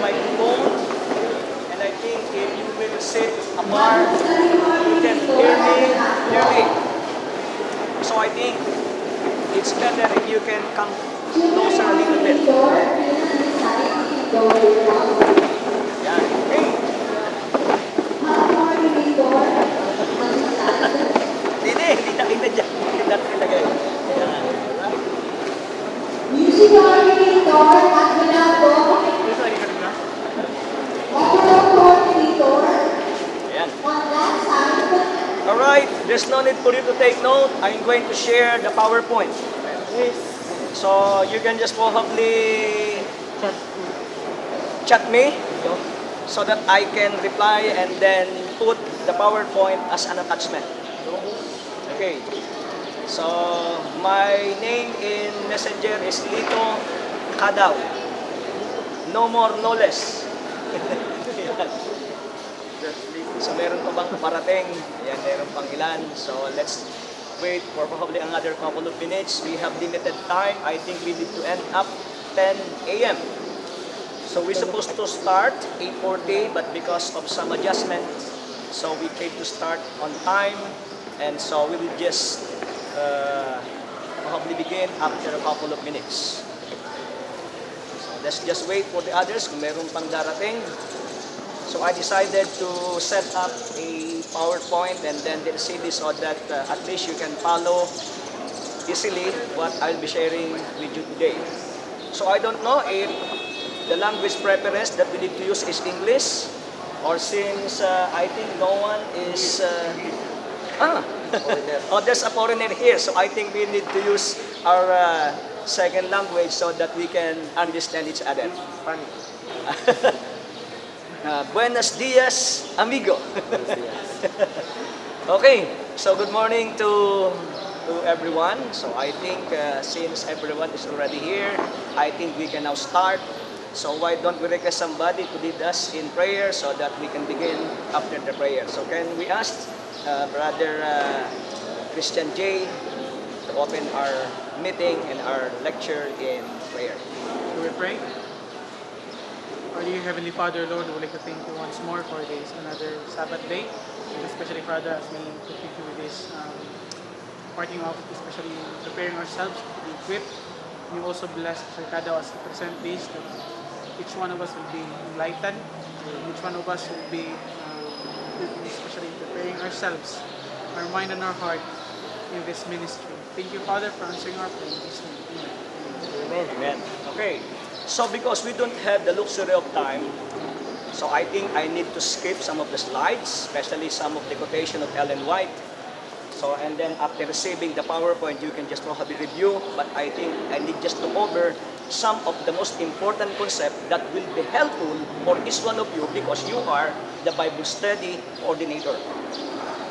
microphone. And I think if you will sit apart, you can hear me clearly. So I think it's better if you can come closer a little bit. Yan. Okay. Hindi, hindi nakita dyan. Hindi natin ilagay. Yan. Alright. Music coordinator at Minato, Ito, ikot na. audio coordinator, Ayan. on that side, Alright, there's no need for you to take note. I'm going to share the PowerPoint. So you can just probably chat me so that I can reply and then put the PowerPoint as an attachment. Okay. So my name in Messenger is Lito Kadaw. No more, no less. So meron pa bang parating? Ayan, meron pang ilan. So let's wait for probably another couple of minutes. We have limited time. I think we need to end up 10 a.m. So we're supposed to start 8.40 but because of some adjustment, so we came to start on time. And so we will just uh, probably begin after a couple of minutes. So let's just wait for the others kung meron pang darating. So I decided to set up a PowerPoint and then the CD so that uh, at least you can follow easily what I'll be sharing with you today. So I don't know if the language preference that we need to use is English or since uh, I think no one is uh, ah oh there's a foreigner here so I think we need to use our uh, second language so that we can understand each other. Uh, buenos dias, amigo. okay, so good morning to to everyone. So I think uh, since everyone is already here, I think we can now start. So why don't we request somebody to lead us in prayer so that we can begin after the prayer. So can we ask uh, Brother uh, Christian J to open our meeting and our lecture in prayer. Shall we pray? Our dear Heavenly Father, Lord, we would like to thank you once more for this another Sabbath day, and especially Father, as we continue with this um, parting off, especially preparing ourselves to be equipped. You also bless Sarkada as we present this, that each one of us will be enlightened, each one of us will be, um, especially preparing ourselves, our mind and our heart in this ministry. Thank you, Father, for answering our prayer. name. Amen. Amen. Okay. So because we don't have the luxury of time, so I think I need to skip some of the slides, especially some of the quotation of Ellen White. So and then after receiving the PowerPoint, you can just probably review. But I think I need just to cover some of the most important concept that will be helpful for each one of you because you are the Bible study coordinator.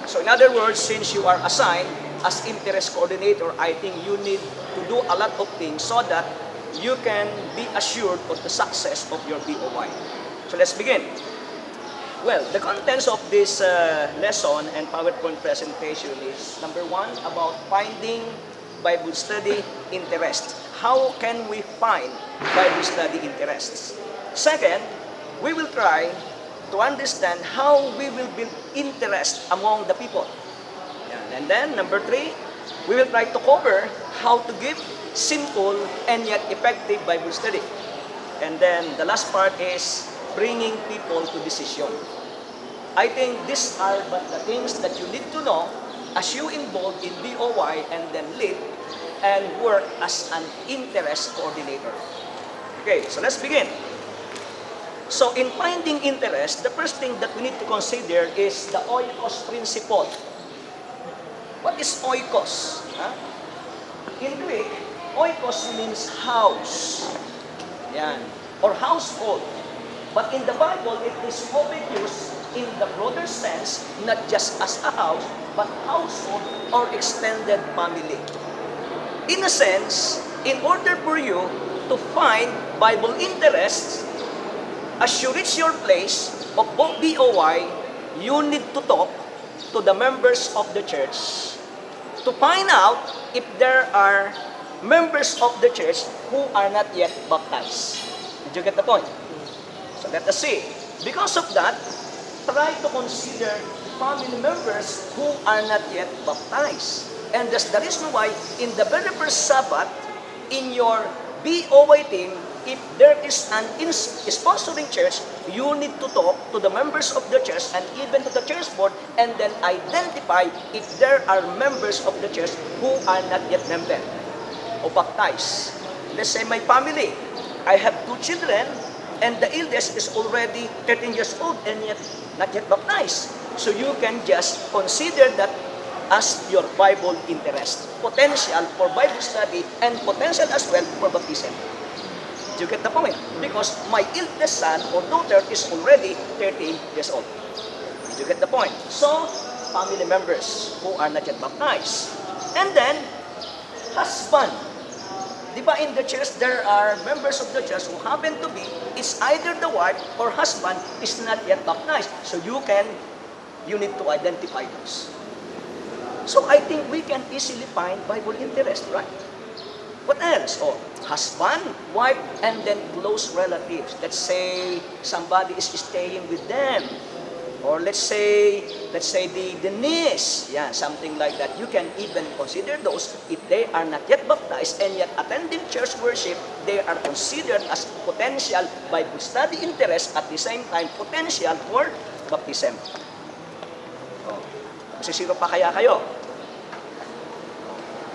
So in other words, since you are assigned as interest coordinator, I think you need to do a lot of things so that you can be assured of the success of your BOY. So let's begin. Well, the contents of this uh, lesson and PowerPoint presentation is number one, about finding Bible study interest. How can we find Bible study interests? Second, we will try to understand how we will build interest among the people. And then, number three, we will try to cover how to give simple and yet effective Bible study. And then, the last part is bringing people to decision. I think these are but the things that you need to know as you involve in BOY and then lead and work as an interest coordinator. Okay, so let's begin. So in finding interest, the first thing that we need to consider is the oikos principle. What is oikos? Huh? In Greek, oikos means house. Yan. Or household. But in the Bible, it is often used in the broader sense, not just as a house, but household or extended family. In a sense, in order for you to find Bible interests, as you reach your place of BOY, you need to talk to the members of the church to find out if there are members of the church who are not yet baptized. Did you get the point? So let us see. Because of that, try to consider family members who are not yet baptized. And that's the reason why in the very first Sabbath, in your BOY team, if there is an sponsoring church, you need to talk to the members of the church and even to the church board and then identify if there are members of the church who are not yet member o baptized. Let's say my family, I have two children and the eldest is already 13 years old and yet not yet baptized. So you can just consider that as your Bible interest. Potential for Bible study and potential as well for baptism. Do you get the point? Because my eldest son or daughter is already 13 years old. Did you get the point? So, family members who are not yet baptized. And then, husband. Di ba in the church, there are members of the church who happen to be, it's either the wife or husband is not yet baptized. So you can, you need to identify those. So I think we can easily find Bible interest, right? What else? Oh, husband, wife, and then close relatives. Let's say somebody is staying with them. Or let's say, let's say the, the niece, yeah, something like that. You can even consider those if they are not yet baptized and yet attending church worship, they are considered as potential Bible study interest at the same time potential for baptism. Oh, masisiro pa kaya kayo?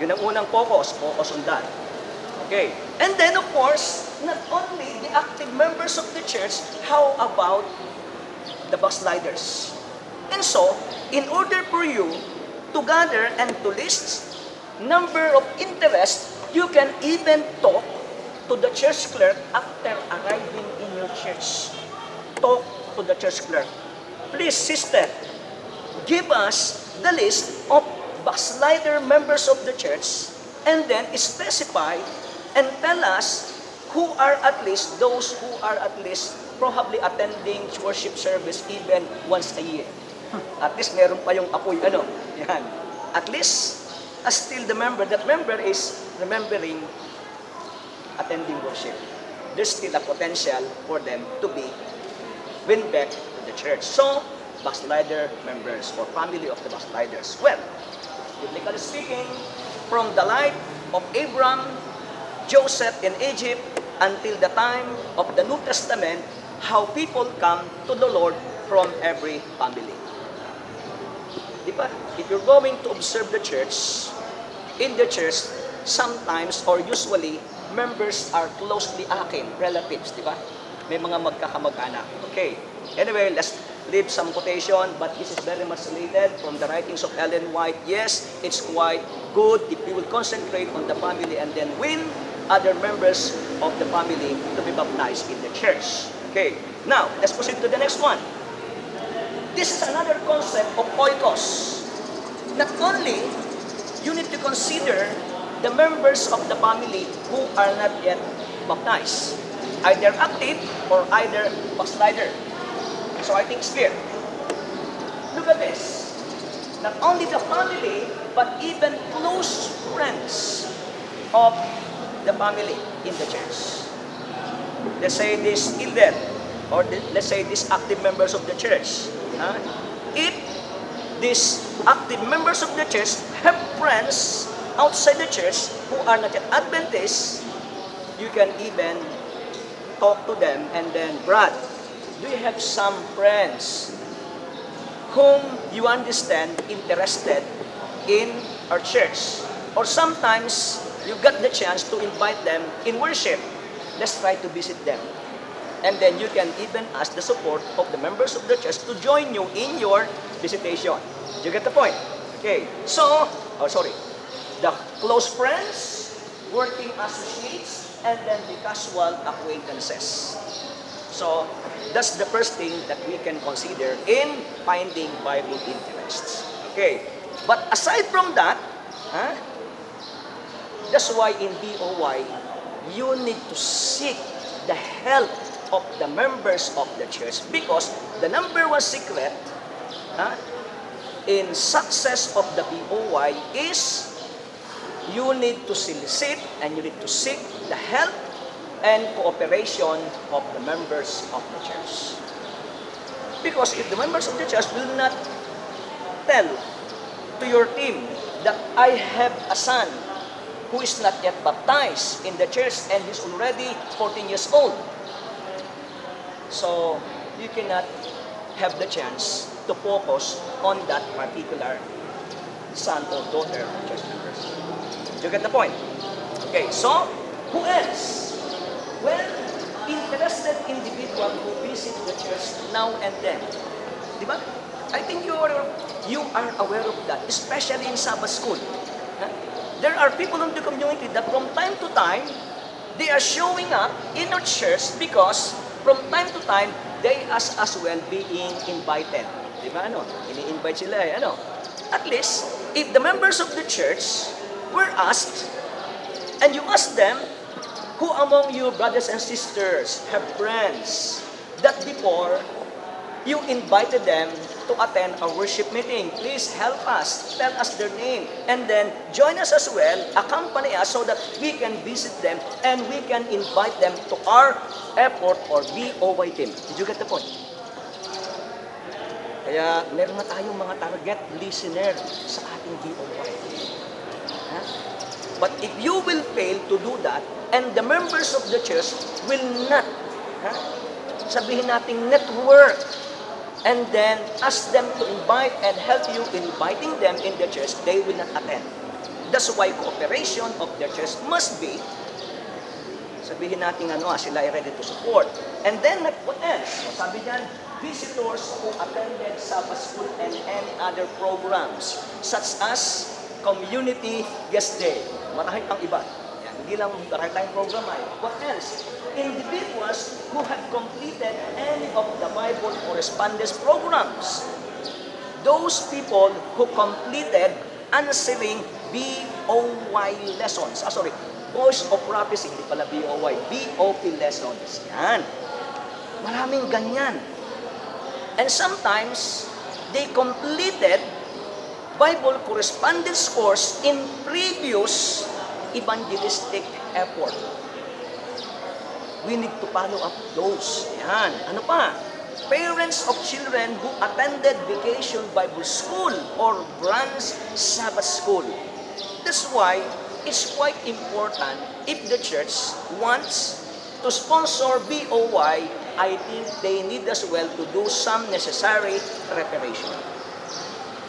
Yun ang unang focus, focus on that. Okay. And then, of course, not only the active members of the church, how about the backsliders? And so, in order for you to gather and to list number of interest, you can even talk to the church clerk after arriving in your church. Talk to the church clerk. Please, sister, give us the list of backslider members of the church and then specify and tell us who are at least those who are at least probably attending worship service even once a year. At least meron pa yung apoy ano. Yan. At least as still the member, that member is remembering attending worship. There's still a potential for them to be win back to the church. So, backslider members or family of the backsliders. Well, biblically speaking, from the life of Abram, Joseph in Egypt, until the time of the New Testament, how people come to the Lord from every family. Di ba? If you're going to observe the church, in the church, sometimes or usually, members are closely akin, relatives, di ba? May mga magkakamag-anak. Okay. Anyway, let's leave some quotation, but this is very much related from the writings of Ellen White. Yes, it's quite good if you will concentrate on the family and then win other members of the family to be baptized in the church. Okay. Now, let's proceed to the next one. This is another concept of oikos. Not only you need to consider the members of the family who are not yet baptized, either active or either backslider. So I think it's clear. Look at this. Not only the family, but even close friends of the family in the church. Let's say this elder, or let's say these active members of the church. huh? If these active members of the church have friends outside the church who are not yet Adventists, you can even talk to them and then, Brad, do you have some friends whom you understand interested in our church? Or sometimes you got the chance to invite them in worship. Let's try to visit them. And then you can even ask the support of the members of the church to join you in your visitation. You get the point? Okay. So, oh sorry. The close friends, working associates, and then the casual acquaintances. So, that's the first thing that we can consider in finding Bible interests. Okay. But aside from that, huh, that's why in BOY, you need to seek the help of the members of the church because the number one secret huh, in success of the BOY is you need to solicit and you need to seek the help and cooperation of the members of the church. Because if the members of the church will not tell to your team that I have a son who is not yet baptized in the church and is already 14 years old, so you cannot have the chance to focus on that particular son or daughter of church members. You get the point? Okay, so who else? Well, interested individual who visit the church now and then. Di ba? I think you are, you are aware of that, especially in Sabbath school. Huh? There are people in the community that from time to time, they are showing up in our church because from time to time, they as as well being invited. Di ba ano? Ini-invite sila eh, ano? At least, if the members of the church were asked, and you ask them, who among you brothers and sisters have friends that before you invited them to attend a worship meeting. Please help us. Tell us their name. And then join us as well, accompany us so that we can visit them and we can invite them to our airport or BOY team. Did you get the point? Kaya meron na tayong mga target listener sa ating BOY. Ha? But if you will fail to do that, and the members of the church will not, ha? sabihin nating network, and then ask them to invite and help you inviting them in the church, they will not attend. That's why cooperation of the church must be, sabihin natin ano, ah, sila ay ready to support. And then, what else? So, sabi niyan, visitors who attended Sabbath school and any other programs, such as community guest day. Marami pang iba. Yan, hindi lang marami tayong program ay. What else? Individuals who have completed any of the Bible correspondence programs. Those people who completed answering BOY lessons. Ah, sorry. Voice of Prophecy, hindi pala BOY. BOP lessons. Yan. Maraming ganyan. And sometimes, they completed Bible correspondence course in previous evangelistic effort. We need to follow up those. Yan. Ano pa? Parents of children who attended vacation Bible school or branch Sabbath school. That's why it's quite important if the church wants to sponsor BOY, I think they need as well to do some necessary preparation.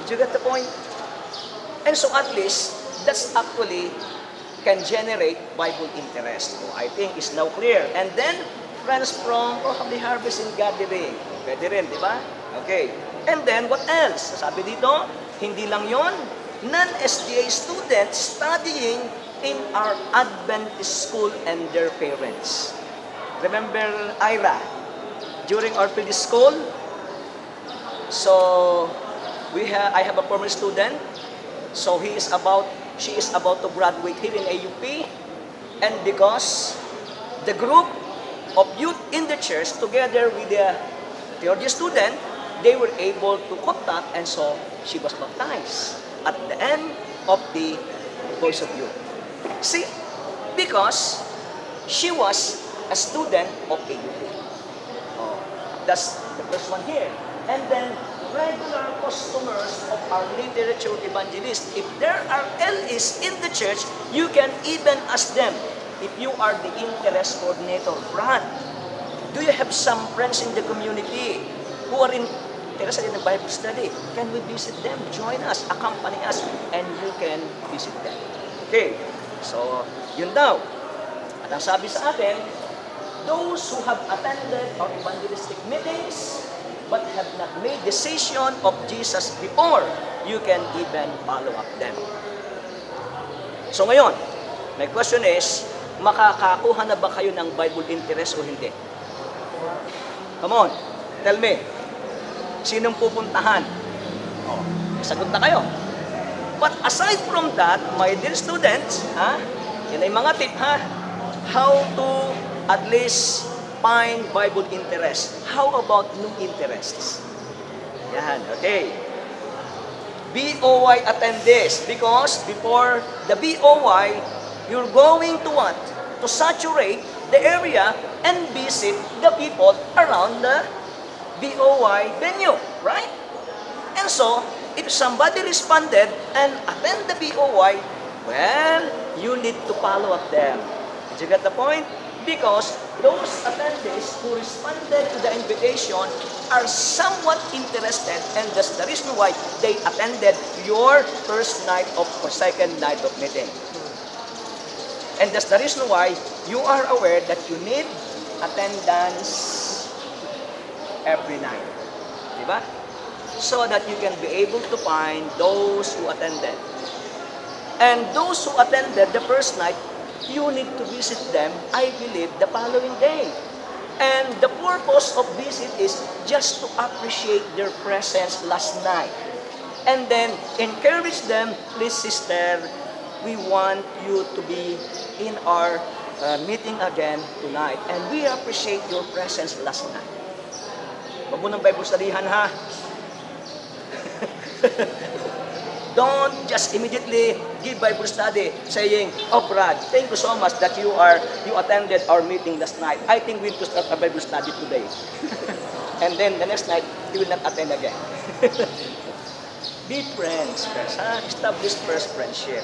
Did you get the point? And so at least, that's actually can generate Bible interest. So I think it's now clear. And then, friends from oh, probably harvest and gathering. Pwede rin, di ba? Okay. And then, what else? Sabi dito, hindi lang yon non-SDA students studying in our Adventist school and their parents. Remember Ira? During our previous school, so we have I have a former student. So he is about she is about to graduate here in AUP and because the group of youth in the church together with the theology student, they were able to contact and so she was baptized at the end of the Voice of Youth. See, because she was a student of AUP. Oh, that's the first one here. And then regular customers of our literature evangelist. If there are LEs in the church, you can even ask them if you are the interest coordinator. Brad, do you have some friends in the community who are interested in the Bible study? Can we visit them? Join us, accompany us, and you can visit them. Okay, so yun daw. At ang sabi sa atin, those who have attended our evangelistic meetings but have not made decision of Jesus before, you can even follow up them. So ngayon, my question is, makakakuha na ba kayo ng Bible interest o hindi? Come on, tell me. Sinong pupuntahan? Oh, sagot na kayo. But aside from that, my dear students, ha, yan ay mga tip ha, how to at least find Bible interest. How about new interests? Yan, okay. BOY attend this because before the BOY, you're going to what? To saturate the area and visit the people around the BOY venue, right? And so, if somebody responded and attend the BOY, well, you need to follow up them. Did you get the point? Because those attendees who responded to the invitation are somewhat interested and that's the reason why they attended your first night of or second night of meeting. And that's the reason why you are aware that you need attendance every night. Diba? So that you can be able to find those who attended. And those who attended the first night, you need to visit them, I believe, the following day. And the purpose of visit is just to appreciate their presence last night. And then encourage them, please sister, we want you to be in our uh, meeting again tonight. And we appreciate your presence last night. Huwag mo ng Bible studyhan ha. Don't just immediately give Bible study saying, Oh Brad, thank you so much that you are you attended our meeting last night. I think we need to start a Bible study today. and then the next night, he will not attend again. Be friends first, ha? Establish first friendship.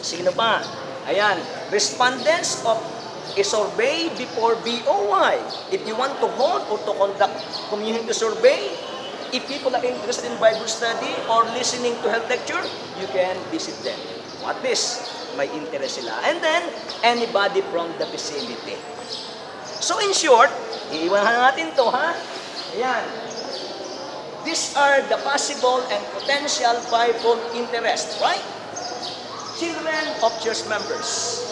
Sino ba? Ayan, respondents of a survey before BOY. If you want to hold or to conduct community survey, if people are interested in Bible study or listening to health lecture, you can visit them. At least, may interest sila. And then, anybody from the vicinity. So in short, iiwanan natin to ha. Ayan. These are the possible and potential Bible interests, right? Children of church members.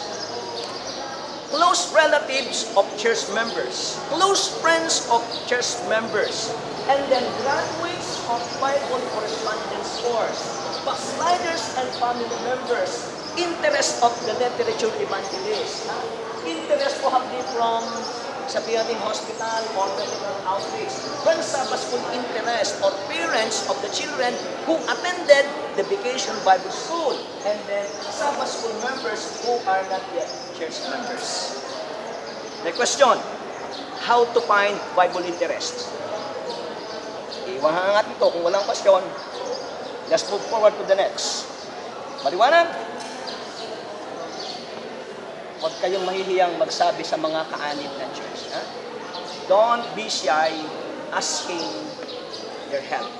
Close relatives of church members. Close friends of church members. And then graduates of Bible correspondence course. Backsliders and family members. Interest of the literature evangelist. Interest probably from sa PRD hospital or medical outreach. When Sabbath school interest or parents of the children who attended the vacation Bible school and then Sabbath school members who are not yet church members. The question, how to find Bible interest? Iwahan natin to kung walang question. Let's move forward to the next. Maliwanag? Huwag kayong mahihiyang magsabi sa mga kaanib ng church. Ha? Don't be shy asking their help.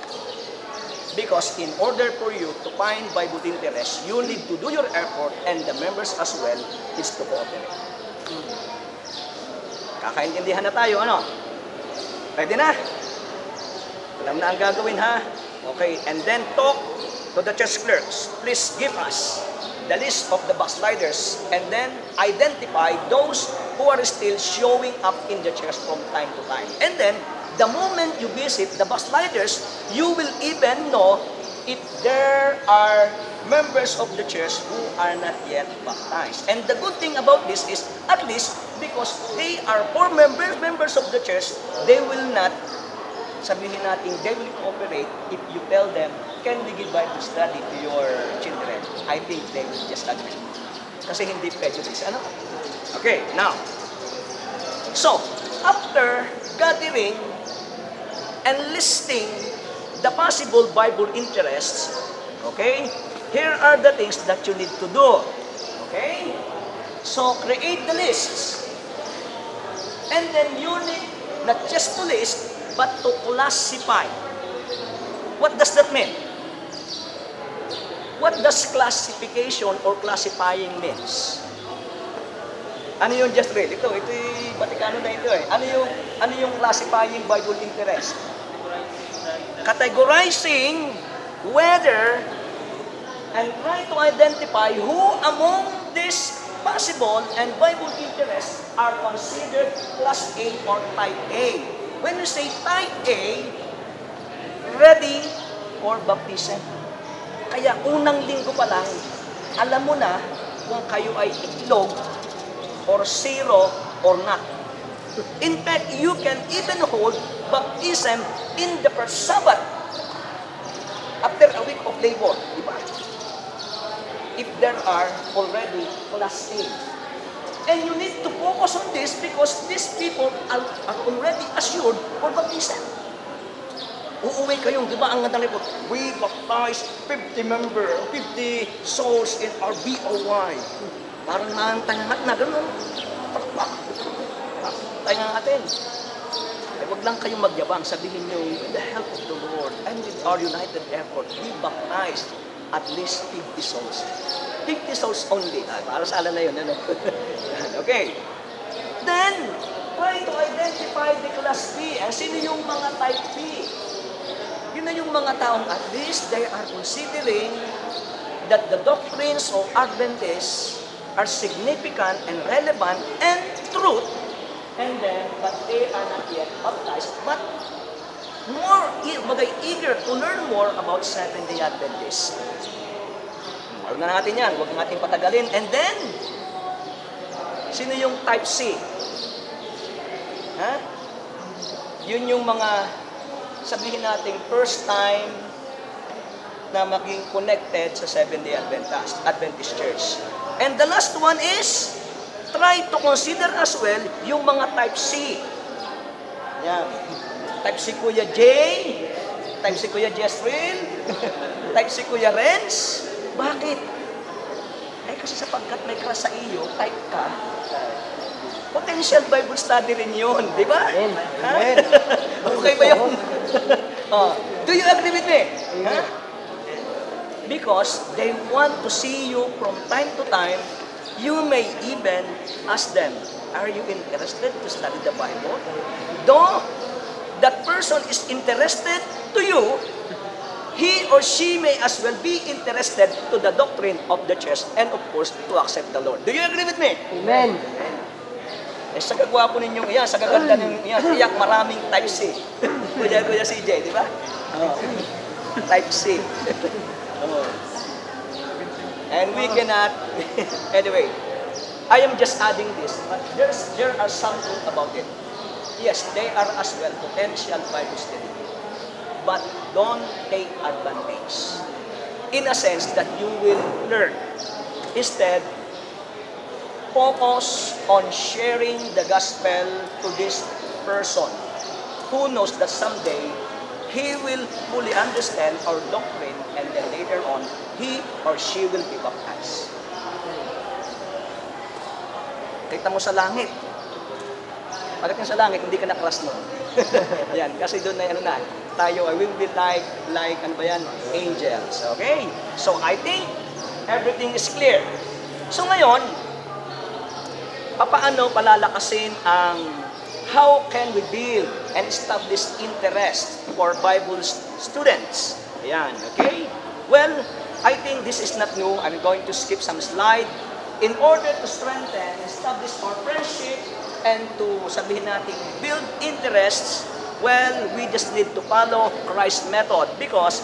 Because in order for you to find Bible interest, you need to do your effort and the members as well is to cooperate. Kakaintindihan na tayo, ano? Pwede na? Alam na ang gagawin, ha? Okay, and then talk to the church clerks. Please give us the list of the backsliders and then identify those who are still showing up in the church from time to time. And then, the moment you visit the backsliders, you will even know if there are members of the church who are not yet baptized. And the good thing about this is, at least, because they are poor members, members of the church, they will not sabihin natin, they will cooperate if you tell them, can we give Bible study to your children? I think they will just agree. Kasi hindi prejudice. Ano? Okay, now. So, after gathering and listing the possible Bible interests, okay, here are the things that you need to do. Okay? So, create the lists. And then you need not just to list, but to classify. What does that mean? What does classification or classifying means? Ano yung just read? Ito, ito yung Vaticano na ito eh. Ano yung, ano yung classifying Bible interest? Categorizing whether and try to identify who among these possible and Bible interests are considered class A or type A. When you say type A, ready for baptism. Kaya unang linggo pa lang, alam mo na kung kayo ay itlog or zero or not. In fact, you can even hold baptism in the first Sabbath after a week of labor. Di ba? If there are already class A. And you need to focus on this because these people are, are already assured for baptism. Uuwi kayong, di ba ang ganda report? We baptized 50 member, 50 souls in our BOY. Parang nahantangat na, gano'n. Pakpak. Tayo natin. Ay, wag lang kayong magyabang. Sabihin nyo, with the help of the Lord and with our united effort, we baptized at least 50 souls. 50 souls only. Ah, para sa ala na yun. Ano? okay. Then, try to identify the class B. Eh, sino yung mga type B? Yun na yung mga taong at least they are considering that the doctrines of Adventists are significant and relevant and truth and then but they are not yet baptized but more e- bagay eager to learn more about Seventh-day Adventists. Huwag na natin yan, huwag natin patagalin. And then, sino yung type C? Ha? Yun yung mga, sabihin natin, first time na maging connected sa Seventh-day Adventist, Adventist Church. And the last one is, try to consider as well yung mga type C. Yan. Type C Kuya J, type C Kuya Jessril, type C Kuya Renz. Bakit? Eh kasi sapagkat may crush sa iyo, type ka, potential Bible study rin yun, di ba? Amen. Amen. okay ba yun? oh, do you agree with me? Ha? Because they want to see you from time to time. You may even ask them, are you interested to study the Bible? Though that person is interested to you, he or she may as well be interested to the doctrine of the church and of course to accept the Lord. Do you agree with me? Amen. Eh, sa kagwapo ninyong iyan, sa kaganda ninyong iyan, iyak maraming type C. Kuya, kuya CJ, di ba? Oh. Type C. oh. And we cannot, anyway, I am just adding this, but there's, there are something about it. Yes, they are as well potential Bible study. But don't take advantage. In a sense that you will learn. Instead, focus on sharing the gospel to this person who knows that someday he will fully understand our doctrine and then later on he or she will be baptized. Kita mo sa langit. Pagdating sa langit, hindi ka na-class nun. yan, kasi doon na, ano na, tayo, I will be like, like, ano ba yan? Angels. Okay? So, I think everything is clear. So, ngayon, papaano palalakasin ang how can we build and establish interest for Bible st- students? Ayan, okay? Well, I think this is not new. I'm going to skip some slide. In order to strengthen, establish our friendship, and to sabihin natin build interests, well, we just need to follow Christ's method because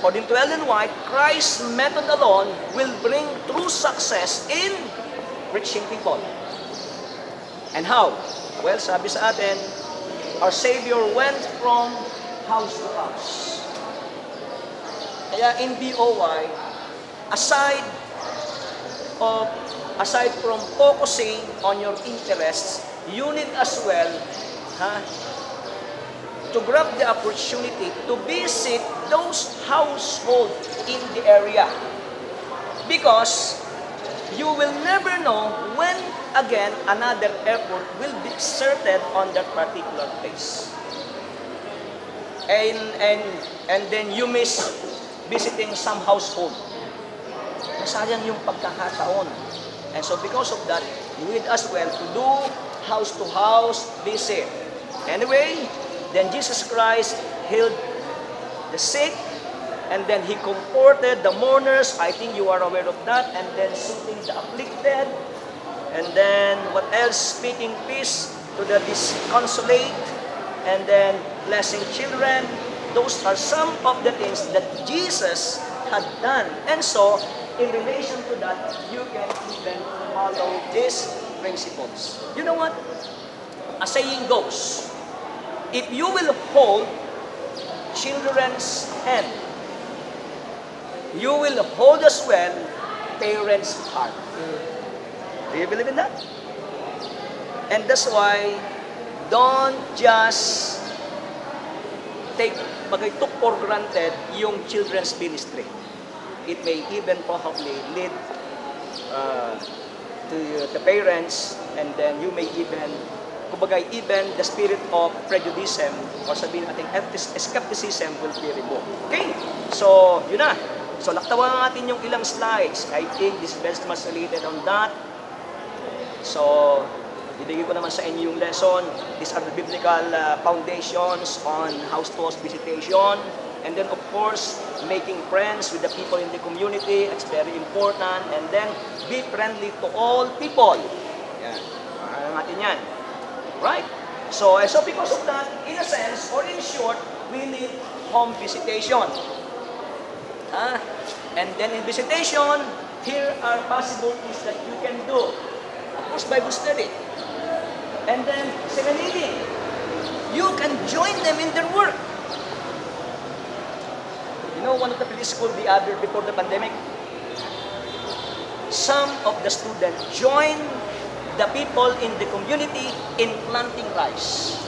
according to Ellen White, Christ's method alone will bring true success in reaching people. And how? Well, sabi sa atin, our Savior went from house to house. Kaya in BOY, aside of aside from focusing on your interests, you need as well ha, to grab the opportunity to visit those households in the area. Because you will never know when again another effort will be exerted on that particular place. And, and, and then you miss visiting some household. Nasayang yung pagkakataon. And so because of that, you need as well to do house to house visit. Anyway, then Jesus Christ healed the sick, and then he comforted the mourners. I think you are aware of that. And then soothing the afflicted. And then what else? Speaking peace to the disconsolate. And then blessing children. Those are some of the things that Jesus had done. And so, in relation to that, you can even follow these principles. You know what? A saying goes, if you will hold children's hand, you will hold as well parents' heart. Do you believe in that? And that's why, don't just take, bagay took for granted yung children's ministry. It may even probably lead uh, to the parents and then you may even kumbaga even the spirit of prejudice or sabihin natin skepticism will be removed. Okay? So, yun na. So, laktawan natin yung ilang slides. I think this is best much related on that. So, ibigay ko naman sa inyo yung lesson. These are the biblical uh, foundations on house to visitation. And then, of course, making friends with the people in the community. It's very important. And then, be friendly to all people. Yan. Ano natin yan. Right? So, eh, so because of that, in a sense, or in short, we need home visitation. Ah, and then in visitation, here are possibilities that you can do. Of course, Bible study. And then, second reading. You can join them in their work. You know, one of the police school the other before the pandemic, some of the students joined the people in the community in planting rice.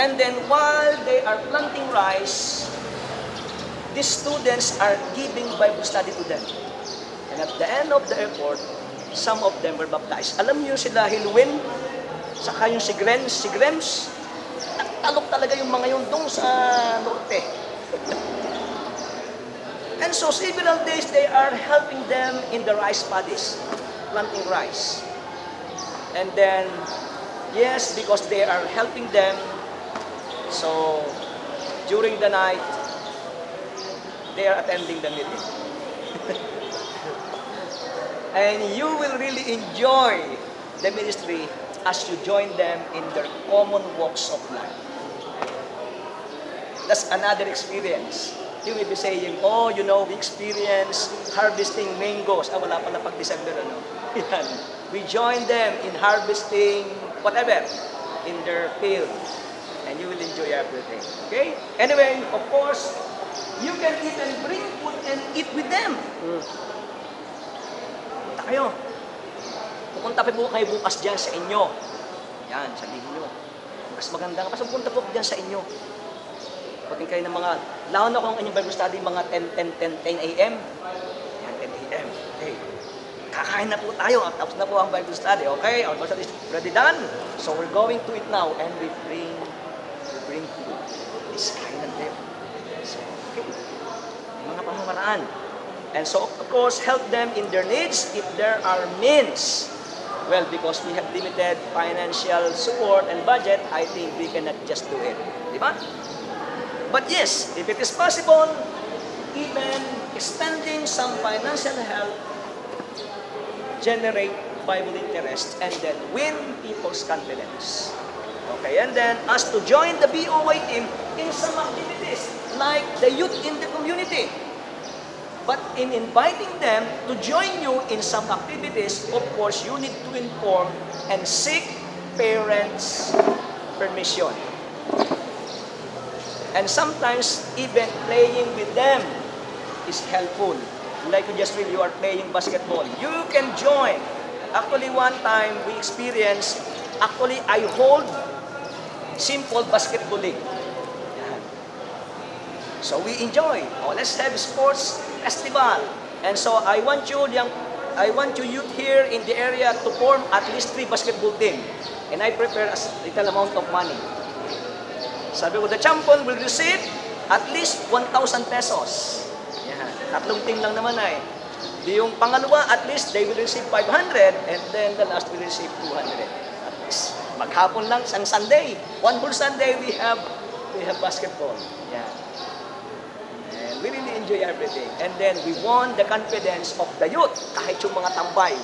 And then while they are planting rice, the students are giving Bible study to them. And at the end of the effort, some of them were baptized. Alam niyo sila Hilwin, saka yung si Grems, si Grems, nagtalok talaga yung mga yun doon sa norte. And so several days they are helping them in the rice paddies, planting rice. And then, yes, because they are helping them, so during the night, they are attending the meeting. and you will really enjoy the ministry as you join them in their common walks of life. That's another experience. You will be saying, oh, you know, we experience harvesting mangoes. Ah, wala pala pag December, ano? Yan. We join them in harvesting whatever in their field. And you will enjoy everything. Okay? Anyway, of course, you can even bring food and eat with them. Punta kayo. Pupunta po kayo bukas dyan sa inyo. Yan, sabihin nyo. Mas maganda nga. Mas pupunta po dyan sa inyo. Pagkin kayo ng mga, lalo na kung ang inyong Bible study, mga 10, 10, 10, 10 a.m. Yan, 10 a.m. Okay. Kakain na po tayo. Tapos na po ang Bible study. Okay? Our Bible study is ready done. So we're going to it now. And we bring, we bring food. This kind of them. So, okay. Mga pamamaraan. And so, of course, help them in their needs if there are means. Well, because we have limited financial support and budget, I think we cannot just do it. Di ba? But yes, if it is possible, even extending some financial help generate Bible interest and then win people's confidence. Okay, and then as to join the BOY team in some activities like the youth in the community. But in inviting them to join you in some activities, of course, you need to inform and seek parents' permission. And sometimes even playing with them is helpful. Like you just read, you are playing basketball. You can join. Actually, one time we experienced, actually I hold simple basketball league. So we enjoy. Oh, let's have sports festival. And so I want you, young, I want you youth here in the area to form at least three basketball team. And I prepare a little amount of money. Sabi ko, the champion will receive at least 1,000 pesos. Yan. Tatlong team lang naman ay. Di yung pangalawa, at least they will receive 500 and then the last will receive 200. At least. Maghapon lang, isang Sunday. One whole Sunday, we have we have basketball. Yan. And we really enjoy everything. And then we won the confidence of the youth. Kahit yung mga tambay,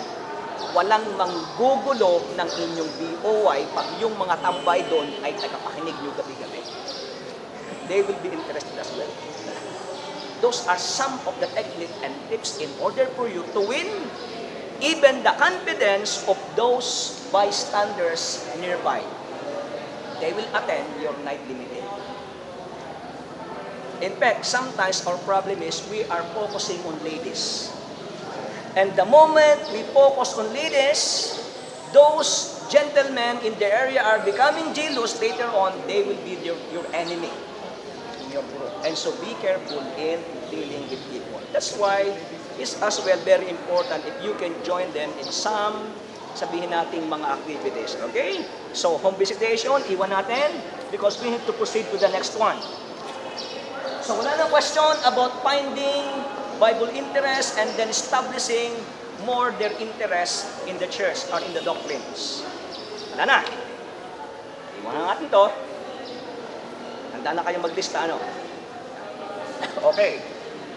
walang manggugulo ng inyong BOY pag yung mga tambay doon ay tagapakinig nyo gabi-gabi. They will be interested as well. Those are some of the techniques and tips in order for you to win even the confidence of those bystanders nearby. They will attend your nightly meeting. In fact, sometimes our problem is we are focusing on ladies. And the moment we focus on ladies, those gentlemen in the area are becoming jealous later on, they will be your, your enemy your group. And so be careful in dealing with people. That's why it's as well very important if you can join them in some sabihin nating mga activities. Okay? So, home visitation, iwan natin because we need to proceed to the next one. So, wala nang question about finding Bible interest and then establishing more their interest in the church or in the doctrines. Wala na. Iwan na natin to. Handa na kayo maglista, ano? okay.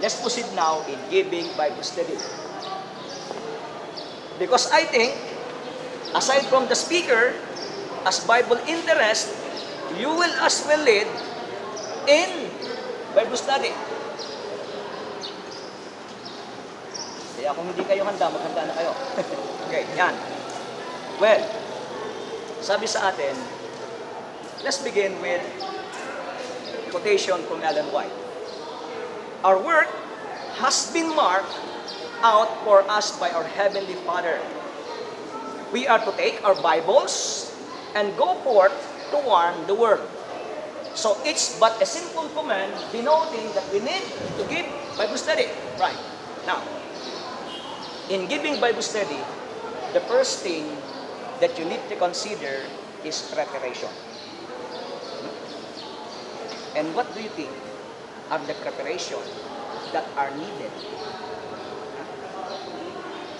Let's proceed now in giving Bible study. Because I think, aside from the speaker, as Bible interest, you will as well lead in Bible study. Kaya kung hindi kayo handa, maghanda na kayo. okay, yan. Well, sabi sa atin, let's begin with quotation from Ellen White. Our work has been marked out for us by our Heavenly Father. We are to take our Bibles and go forth to warn the world. So it's but a simple command denoting that we need to give Bible study. Right. Now, in giving Bible study, the first thing that you need to consider is preparation. And what do you think are the preparation that are needed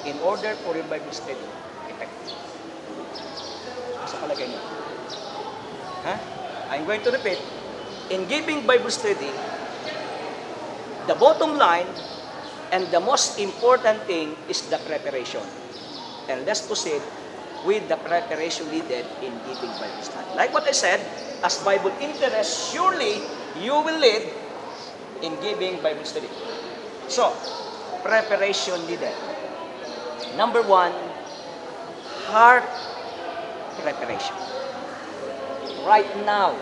in order for Bible study effective? Sa palagay niyo? Ha? I'm going to repeat. In giving Bible study, the bottom line and the most important thing is the preparation. And let's proceed with the preparation needed in giving Bible study. Like what I said, as Bible interest, surely you will lead in giving Bible study. So, preparation needed. Number one, heart preparation. Right now,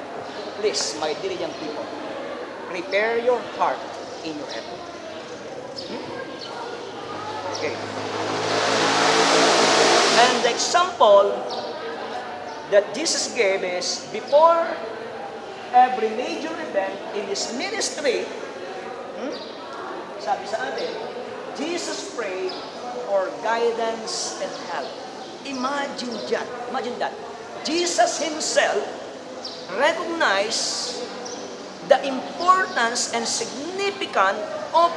please, my dear young people, prepare your heart in your head. Hmm? Okay. And the example that Jesus gave is before every major event in His ministry, hmm, sabi sa atin, Jesus prayed for guidance and help. Imagine that. Imagine that. Jesus Himself recognized the importance and significance of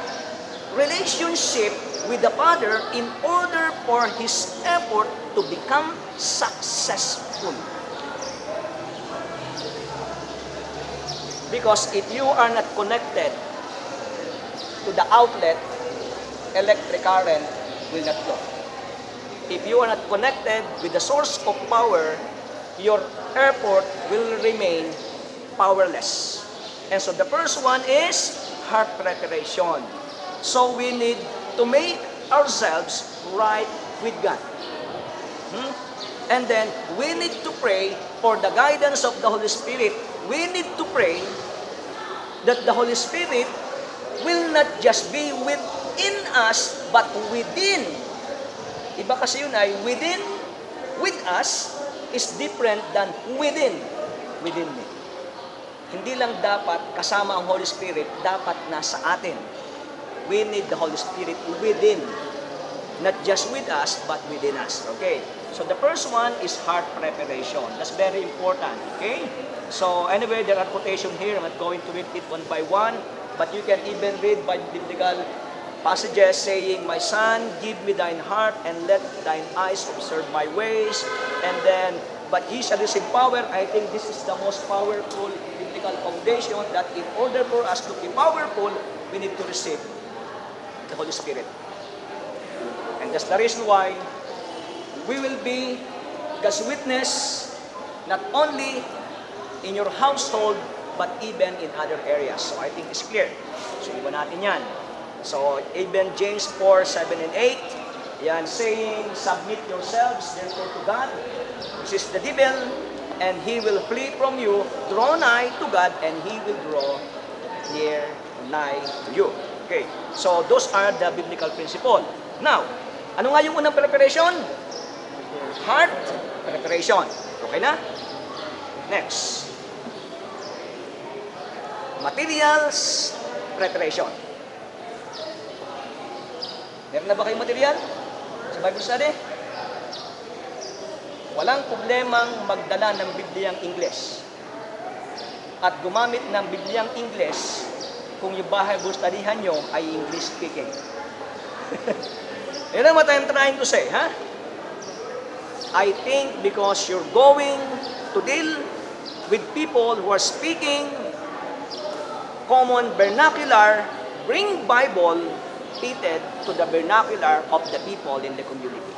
relationship with the Father in order for His effort to become successful. Because if you are not connected to the outlet, electric current will not flow. If you are not connected with the source of power, your airport will remain powerless. And so the first one is heart preparation. So we need to make ourselves right with God. Hmm? And then we need to pray for the guidance of the Holy Spirit. We need to pray that the Holy Spirit will not just be within us, but within. Iba kasi yun ay within, with us, is different than within, within me. Hindi lang dapat kasama ang Holy Spirit, dapat nasa atin. We need the Holy Spirit within. Not just with us, but within us. Okay? So the first one is heart preparation. That's very important. Okay? So anyway, there are quotation here. I'm not going to read it one by one. But you can even read by biblical passages saying, My son, give me thine heart and let thine eyes observe my ways. And then, but ye shall receive power. I think this is the most powerful biblical foundation that in order for us to be powerful, we need to receive the Holy Spirit. And that's the reason why we will be God's witness not only in your household but even in other areas. So I think it's clear. So iba natin yan. So even James 4, 7 and 8, yan saying, submit yourselves therefore to God, is the devil, and he will flee from you. Draw nigh to God, and he will draw near nigh to you. Okay, so those are the biblical principle. Now, Ano nga yung unang preparation? Heart preparation. Okay na? Next. Materials preparation. Meron na ba kayong material sa Bible study? Walang problemang magdala ng Bibliang Ingles at gumamit ng Bibliang Ingles kung yung Bible studyhan nyo ay English speaking. Yan ang what I'm trying to say, ha? I think because you're going to deal with people who are speaking common vernacular, bring Bible fitted to the vernacular of the people in the community.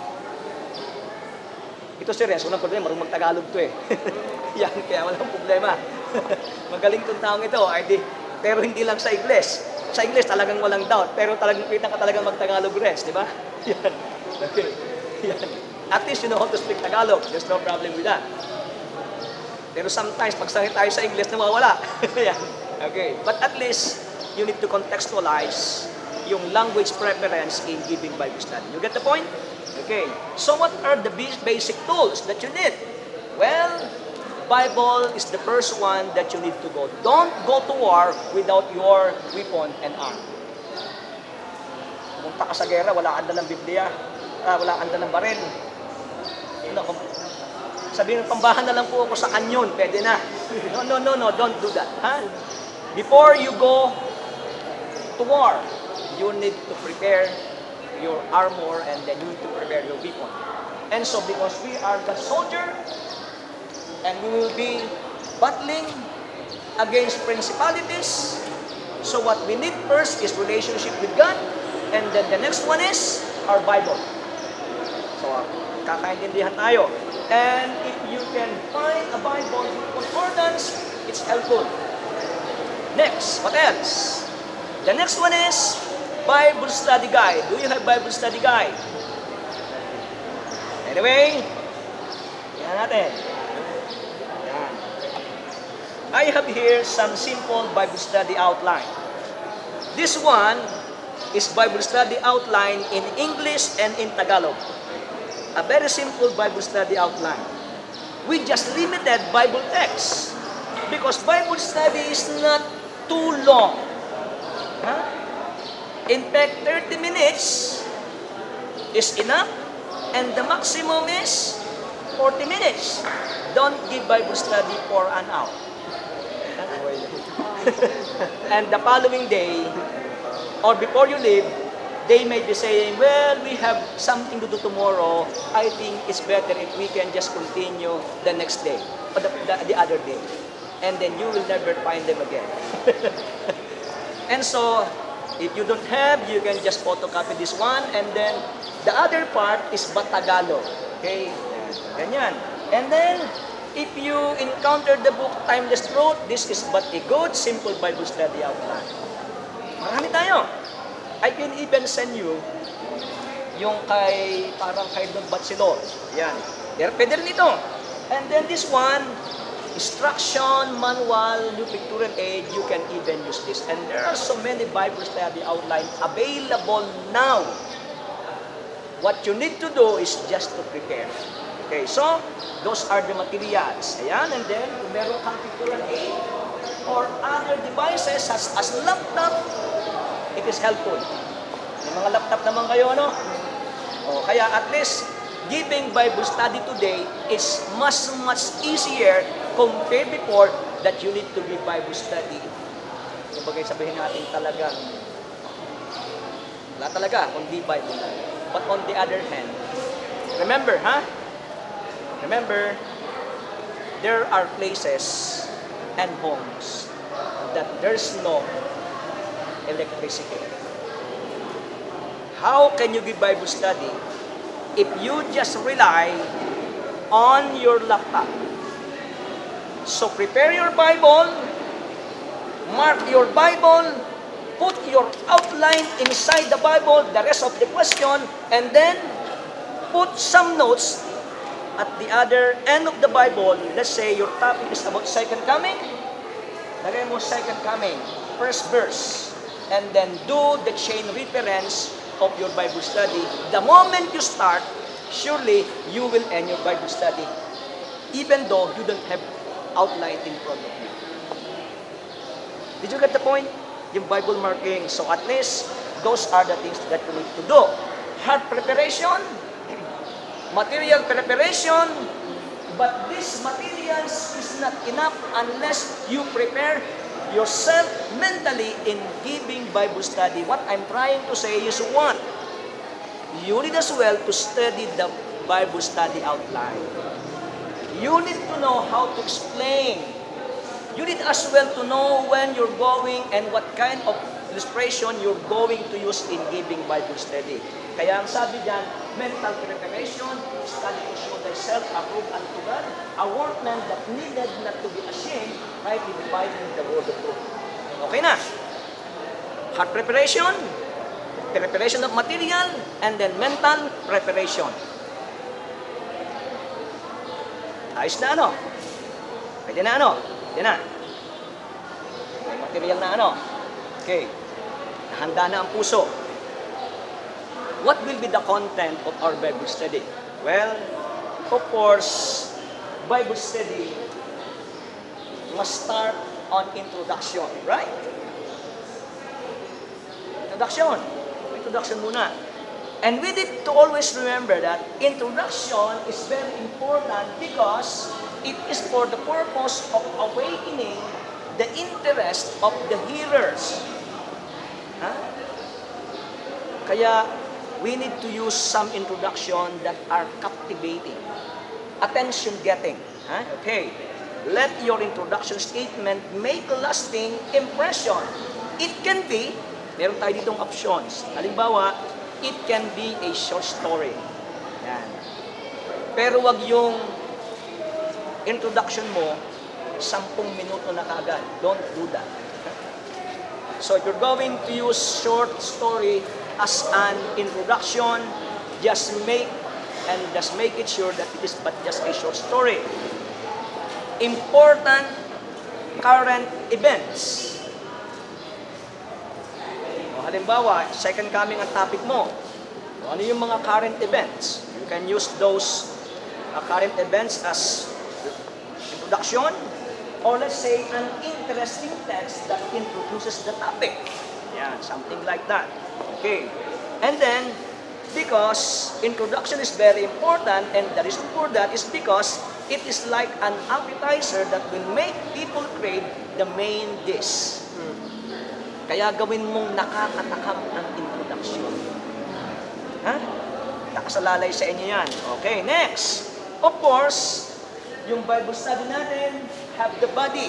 Ito Renz, walang problema, marunong mag-Tagalog to eh. Yan, kaya walang problema. Magaling tong taong ito, di, pero hindi lang sa Ingles. Sa Ingles talagang walang doubt, pero talagang kita ka talagang mag-Tagalog Renz, di ba? Yan. Yan. At least you know how to speak Tagalog. There's no problem with that. Pero sometimes, pag sanay tayo sa English, nawawala. Yan. Okay. But at least, you need to contextualize yung language preference in giving Bible study. You get the point? Okay. So what are the bas- basic tools that you need? Well, Bible is the first one that you need to go. Don't go to war without your weapon and arm. Pumunta ka sa gera, wala kang dalang Biblia, ah, wala kang dalang baril. Kung- sabihin ng pambahan na lang po ako sa kanyon, pwede na. No, no, no, no, don't do that. Ha? Before you go to war, you need to prepare your armor and then you need to prepare your weapon. And so because we are the soldier and we will be battling against principalities, so what we need first is relationship with God and then the next one is our Bible. So, kakaintindihan tayo. And if you can find a Bible with concordance, it's helpful. Next, what else? The next one is Bible study guide. Do you have Bible study guide? Anyway, yan natin. Yan. I have here some simple Bible study outline. This one is Bible study outline in English and in Tagalog. A very simple Bible study outline. We just limited Bible text because Bible study is not too long. Huh? In fact, 30 minutes is enough and the maximum is 40 minutes. Don't give Bible study for an hour. and the following day, or before you leave, they may be saying, well, we have something to do tomorrow. I think it's better if we can just continue the next day, or the, the, the other day. And then you will never find them again. and so, if you don't have, you can just photocopy this one, and then the other part is Batagalo. Okay? Ganyan. And then, if you encounter the book Timeless Truth, this is but a good, simple Bible study outline. Marami tayo. I can even send you yung kay, parang kay Don Batsilor. Yan. There, pwede rin ito. And then this one, instruction, manual, new pictorial aid, you can even use this. And there are so many Bible study outline available now. What you need to do is just to prepare. Okay, so, those are the materials. Ayan, and then, kung meron kang pictorial aid or other devices as, as laptop, is helpful. May mga laptop naman kayo, ano? O, kaya at least, giving Bible study today is much, much easier compared before that you need to give Bible study. Kumbaga sabihin natin talagang, wala talaga, kundi Bible. But on the other hand, remember, ha? Remember, there are places and homes that there's no electricity. How can you give Bible study if you just rely on your laptop? So prepare your Bible, mark your Bible, put your outline inside the Bible, the rest of the question, and then put some notes at the other end of the Bible. Let's say your topic is about second coming. Lagay mo second coming, first verse. And then do the chain reference of your Bible study, the moment you start, surely you will end your Bible study, even though you don't have outline in front of you. Did you get the point? Yung Bible marking. So at least, those are the things that you need to do. Heart preparation, material preparation, but this materials is not enough unless you prepare yourself mentally in giving Bible study. What I'm trying to say is one, you need as well to study the Bible study outline. You need to know how to explain. You need as well to know when you're going and what kind of illustration you're going to use in giving Bible study. Kaya ang sabi diyan, mental preparation, study to show thyself approved unto God, a workman that needed not to be ashamed, rightly dividing the word of truth. Okay na? Heart preparation, preparation of material, and then mental preparation. Ayos na ano? Pwede na ano? Pwede na. Material na ano? Okay. Handa na ang puso. What will be the content of our Bible study? Well, of course, Bible study must start on introduction, right? Introduction. Introduction muna. And we need to always remember that introduction is very important because it is for the purpose of awakening the interest of the hearers. Ha? Kaya we need to use some introduction that are captivating, attention-getting. Ha? Okay. Let your introduction statement make a lasting impression. It can be, meron tayo ditong options. Halimbawa, it can be a short story. Yan. Pero wag yung introduction mo, sampung minuto na kagad. Don't do that. So if you're going to use short story as an introduction, just make and just make it sure that it is but just a short story. Important current events. O, halimbawa, second coming ang topic mo. O, ano yung mga current events? You can use those uh, current events as introduction or let's say an interesting text that introduces the topic. Yeah, something like that. Okay. And then, because introduction is very important and the reason for that is because it is like an appetizer that will make people crave the main dish. Kaya gawin mong nakakatakam ang introduction. Ha? Nakasalalay sa inyo yan. Okay, next. Of course, yung Bible study natin have the body.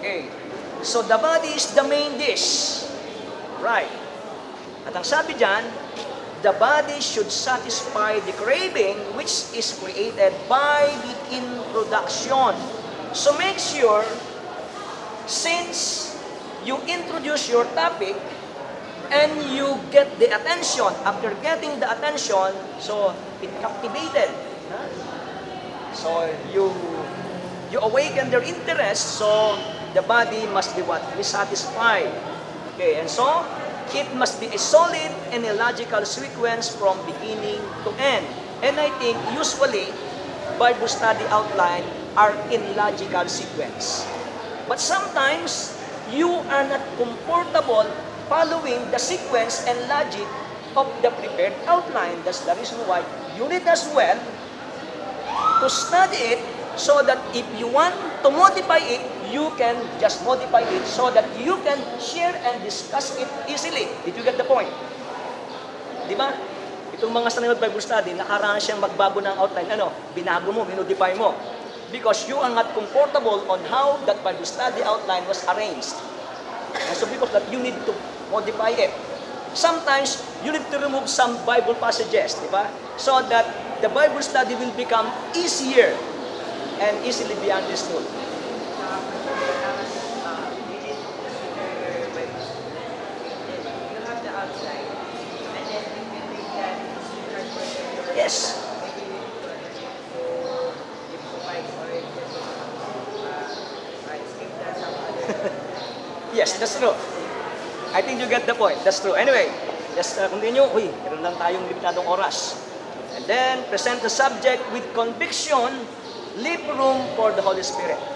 Okay. So the body is the main dish. Right. At ang sabi dyan, the body should satisfy the craving which is created by the introduction. So make sure, since you introduce your topic and you get the attention, after getting the attention, so it captivated. So you you awaken their interest, so the body must be what? Be satisfied. Okay, and so it must be a solid and a logical sequence from beginning to end. And I think usually Bible study outline are in logical sequence. But sometimes you are not comfortable following the sequence and logic of the prepared outline. That's the reason why you need as well to study it so that if you want to modify it, you can just modify it so that you can share and discuss it easily. Did you get the point? Di ba? Itong mga sanay mag-Bible study, nakaranas siyang magbago ng outline. Ano? Binago mo, minodify mo. Because you are not comfortable on how that Bible study outline was arranged. And so because that you need to modify it. Sometimes, you need to remove some Bible passages, di ba? So that the Bible study will become easier and easily be understood. Yes. Yes, that's true. I think you get the point. That's true. Anyway, let's uh, continue. Uy, meron lang tayong limitadong oras. And then, present the subject with conviction, leave room for the Holy Spirit.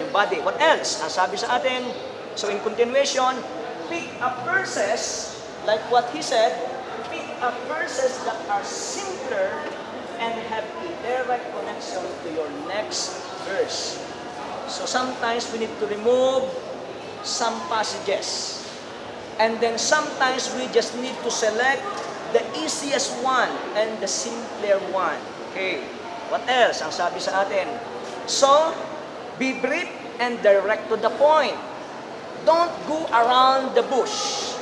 Yun Yung body. What else? Ang sabi sa atin, so in continuation, pick up verses, like what he said, pick up verses that are simpler and have a direct connection to your next verse. So sometimes we need to remove some passages. And then sometimes we just need to select the easiest one and the simpler one. Okay. What else? Ang sabi sa atin. So, be brief and direct to the point. Don't go around the bush.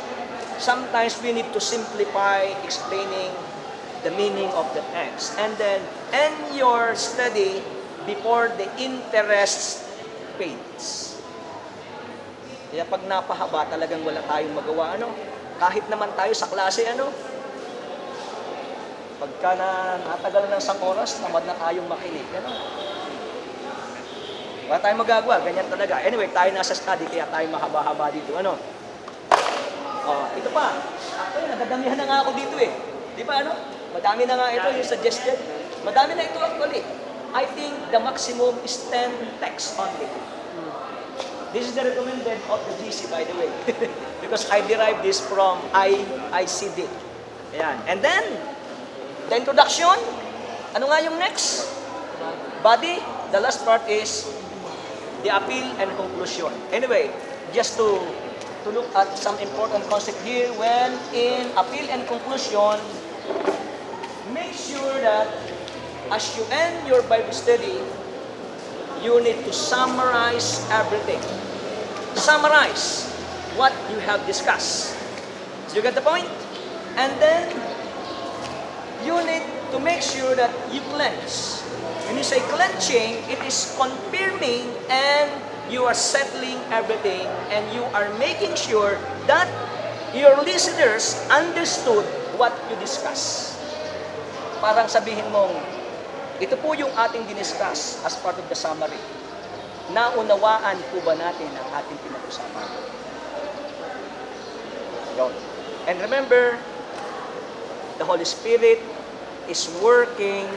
Sometimes we need to simplify explaining the meaning of the text. And then end your study before the interest fades. Kaya pag napahaba, talagang wala tayong magawa. Ano? Kahit naman tayo sa klase, ano? Pagka na natagal ng isang oras, tamad na tayong makinig. Ano? Wala tayong magagawa, ganyan talaga. Anyway, tayo nasa study, kaya tayo mahaba-haba dito. Ano? Oh, ito pa. Actually, nagdadamihan na nga ako dito eh. Di ba ano? Madami na nga ito yung suggested. Madami na ito actually. I think the maximum is 10 texts only. This is the recommended of the GC, by the way. Because I derived this from I, ICD. Ayan. And then, the introduction. Ano nga yung next? Body. The last part is the appeal and conclusion. Anyway, just to to look at some important concept here when in appeal and conclusion, make sure that as you end your Bible study, you need to summarize everything. Summarize what you have discussed. Do you get the point? And then you need to make sure that you cleanse. When you say cleansing, it is confirming and you are settling everything and you are making sure that your listeners understood what you discuss. Parang sabihin mong, ito po yung ating diniscuss as part of the summary. Naunawaan po ba natin ang ating pinag-usapan? Yun. And remember, the Holy Spirit is working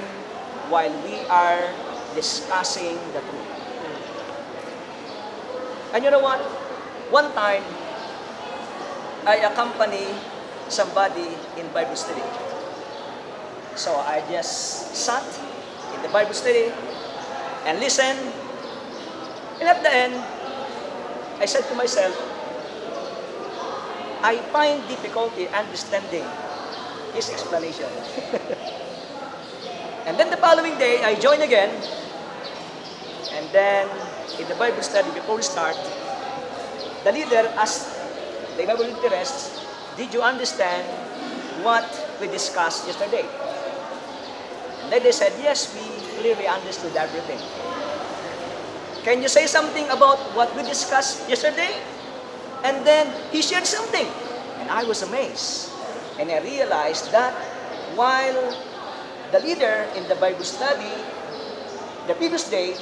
while we are discussing the truth. And you know what? One time, I accompany somebody in Bible study. So I just sat in the Bible study and listened. And at the end, I said to myself, I find difficulty understanding his explanation. and then the following day, I joined again. And then, in the Bible study, before we start, the leader asked the Bible interest, did you understand what we discussed yesterday? And then they said, yes, we clearly understood everything. Can you say something about what we discussed yesterday? And then he shared something. And I was amazed. And I realized that while the leader in the Bible study, the previous day,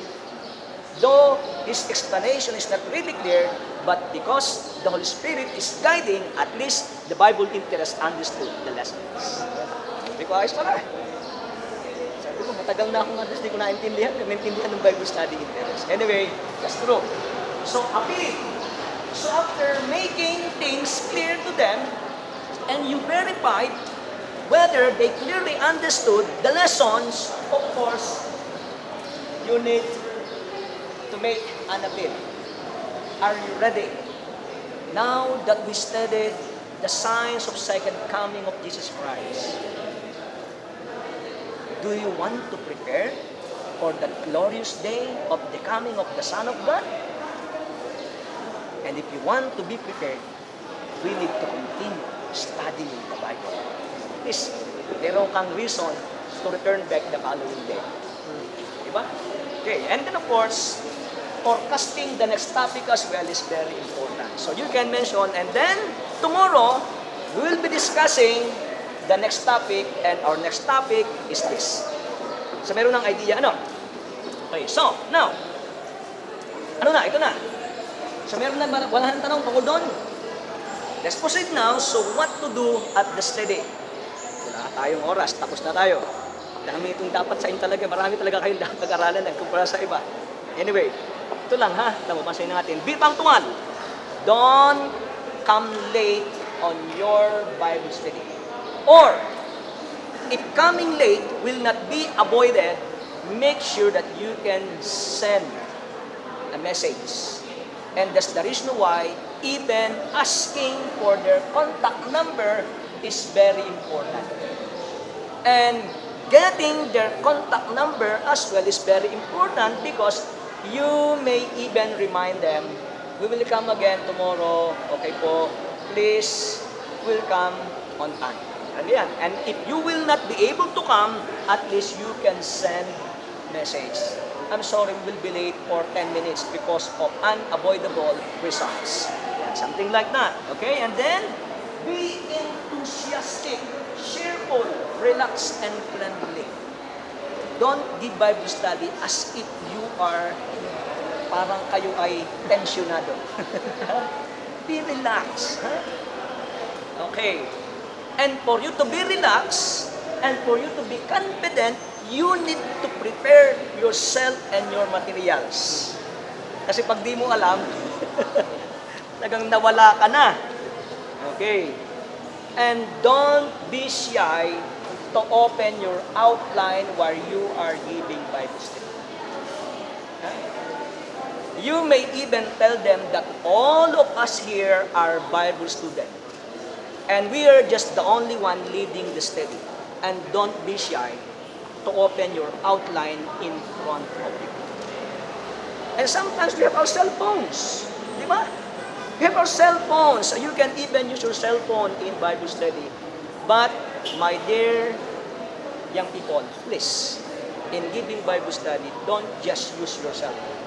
though his explanation is not really clear, but because the Holy Spirit is guiding, at least the Bible interest understood the lessons. Sabi ko, pala. Sabi ko, matagal na akong understand, hindi ko naintindihan, naintindihan ng Bible study interest. Anyway, that's true. So, appeal. So after making things clear to them, and you verified whether they clearly understood the lessons, of course, you need to make an appeal. Are you ready? Now that we studied the signs of second coming of Jesus Christ, do you want to prepare for the glorious day of the coming of the Son of God? And if you want to be prepared, we need to continue studying the Bible. Please, meron kang reason to return back the following day. Diba? Okay, and then of course, forecasting the next topic as well is very important. So you can mention, and then tomorrow, we will be discussing the next topic, and our next topic is this. So meron ng idea, ano? Okay, so, now, ano na, ito na. So meron na, wala nang tanong tungkol doon? let's proceed now. So, what to do at the study? Tayong oras, tapos na tayo. Dami itong dapat sa inyo talaga. Marami talaga kayong dapat pag-aralan eh, kumpara sa iba. Anyway, ito lang ha. Tama, pansin natin. Be punctual. Don't come late on your Bible study. Or, if coming late will not be avoided, make sure that you can send a message. And that's the reason why even asking for their contact number is very important. And getting their contact number as well is very important because you may even remind them, we will come again tomorrow, okay po, please, will come on time. And yan. And if you will not be able to come, at least you can send message. I'm sorry, we will be late for 10 minutes because of unavoidable results. Something like that. Okay? And then, be enthusiastic, cheerful, relaxed, and friendly. Don't give Bible study as if you are parang kayo ay tensionado. be relaxed. Huh? Okay. And for you to be relaxed and for you to be confident, you need to prepare yourself and your materials. Kasi pag di mo alam, nagang nawala ka na. Okay. And don't be shy to open your outline while you are giving Bible study. You may even tell them that all of us here are Bible students. And we are just the only one leading the study. And don't be shy to open your outline in front of you. And sometimes we have our cell phones. Di ba? We have our cell phones. So you can even use your cell phone in Bible study. But, my dear young people, please, in giving Bible study, don't just use your cell phone.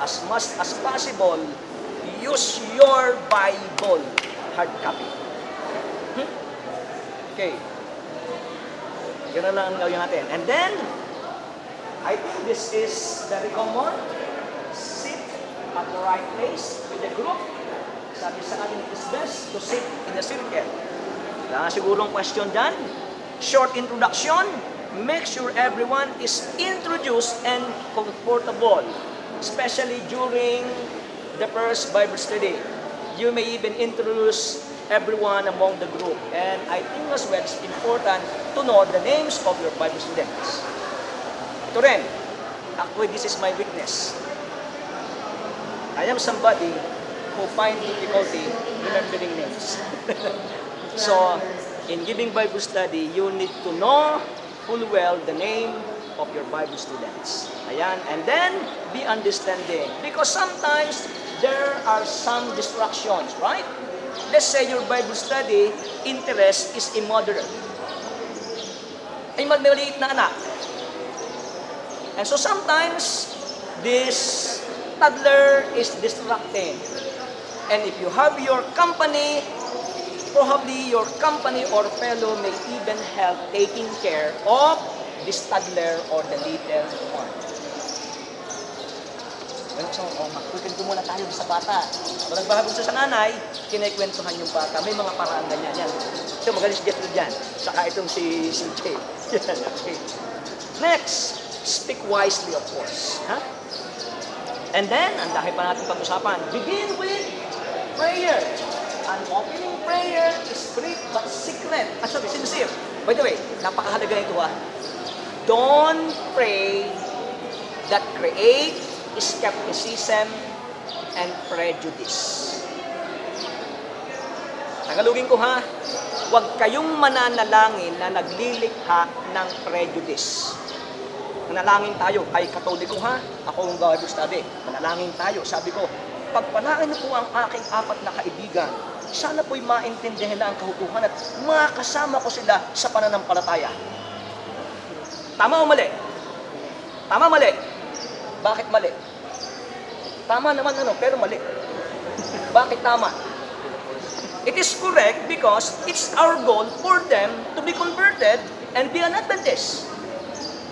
As much as possible, use your Bible hard copy. Hmm? Okay. Na lang ang gawin natin. And then, I think this is very common. Sit at the right place with the group. Sabi sa akin, it is best to sit in the circle. Wala sigurong question dyan. Short introduction. Make sure everyone is introduced and comfortable. Especially during the first Bible study. You may even introduce everyone among the group. And I think as well, it's important to know the names of your Bible students. Ito rin, actually this is my weakness. I am somebody who find difficulty remembering names. so, in giving Bible study, you need to know full well the name of your Bible students. Ayan, and then be understanding. Because sometimes there are some distractions, right? Let's say your Bible study interest is immoderate. Ay maliit na anak. And so sometimes this toddler is distracting. And if you have your company, probably your company or fellow may even help taking care of this toddler or the little one. Well, so, oh, magkukwento muna tayo sa bata. Kung nagbahagod sa nanay, kinikwentuhan yung bata. May mga paraan ganyan yan. Ito, magaling si Jethro dyan. Saka itong si CJ. Yan, okay. Next, speak wisely, of course. Ha? And then, ang dahil pa natin pag-usapan, begin with prayer. An opening prayer is brief but secret. Ah, sorry, sincere. By the way, napakahalaga nito ha. Don't pray that create skepticism and prejudice. Tagalogin ko ha, huwag kayong mananalangin na naglilikha ng prejudice. Manalangin tayo, ay katoliko ha, ako ang Bible study. Manalangin tayo, sabi ko, pagpalain na po ang aking apat na kaibigan, sana po'y maintindihan na ang kahukuhan at makasama ko sila sa pananampalataya. Tama o mali? Tama mali? Bakit mali? Tama naman ano, pero mali. Bakit tama? It is correct because it's our goal for them to be converted and be an Adventist.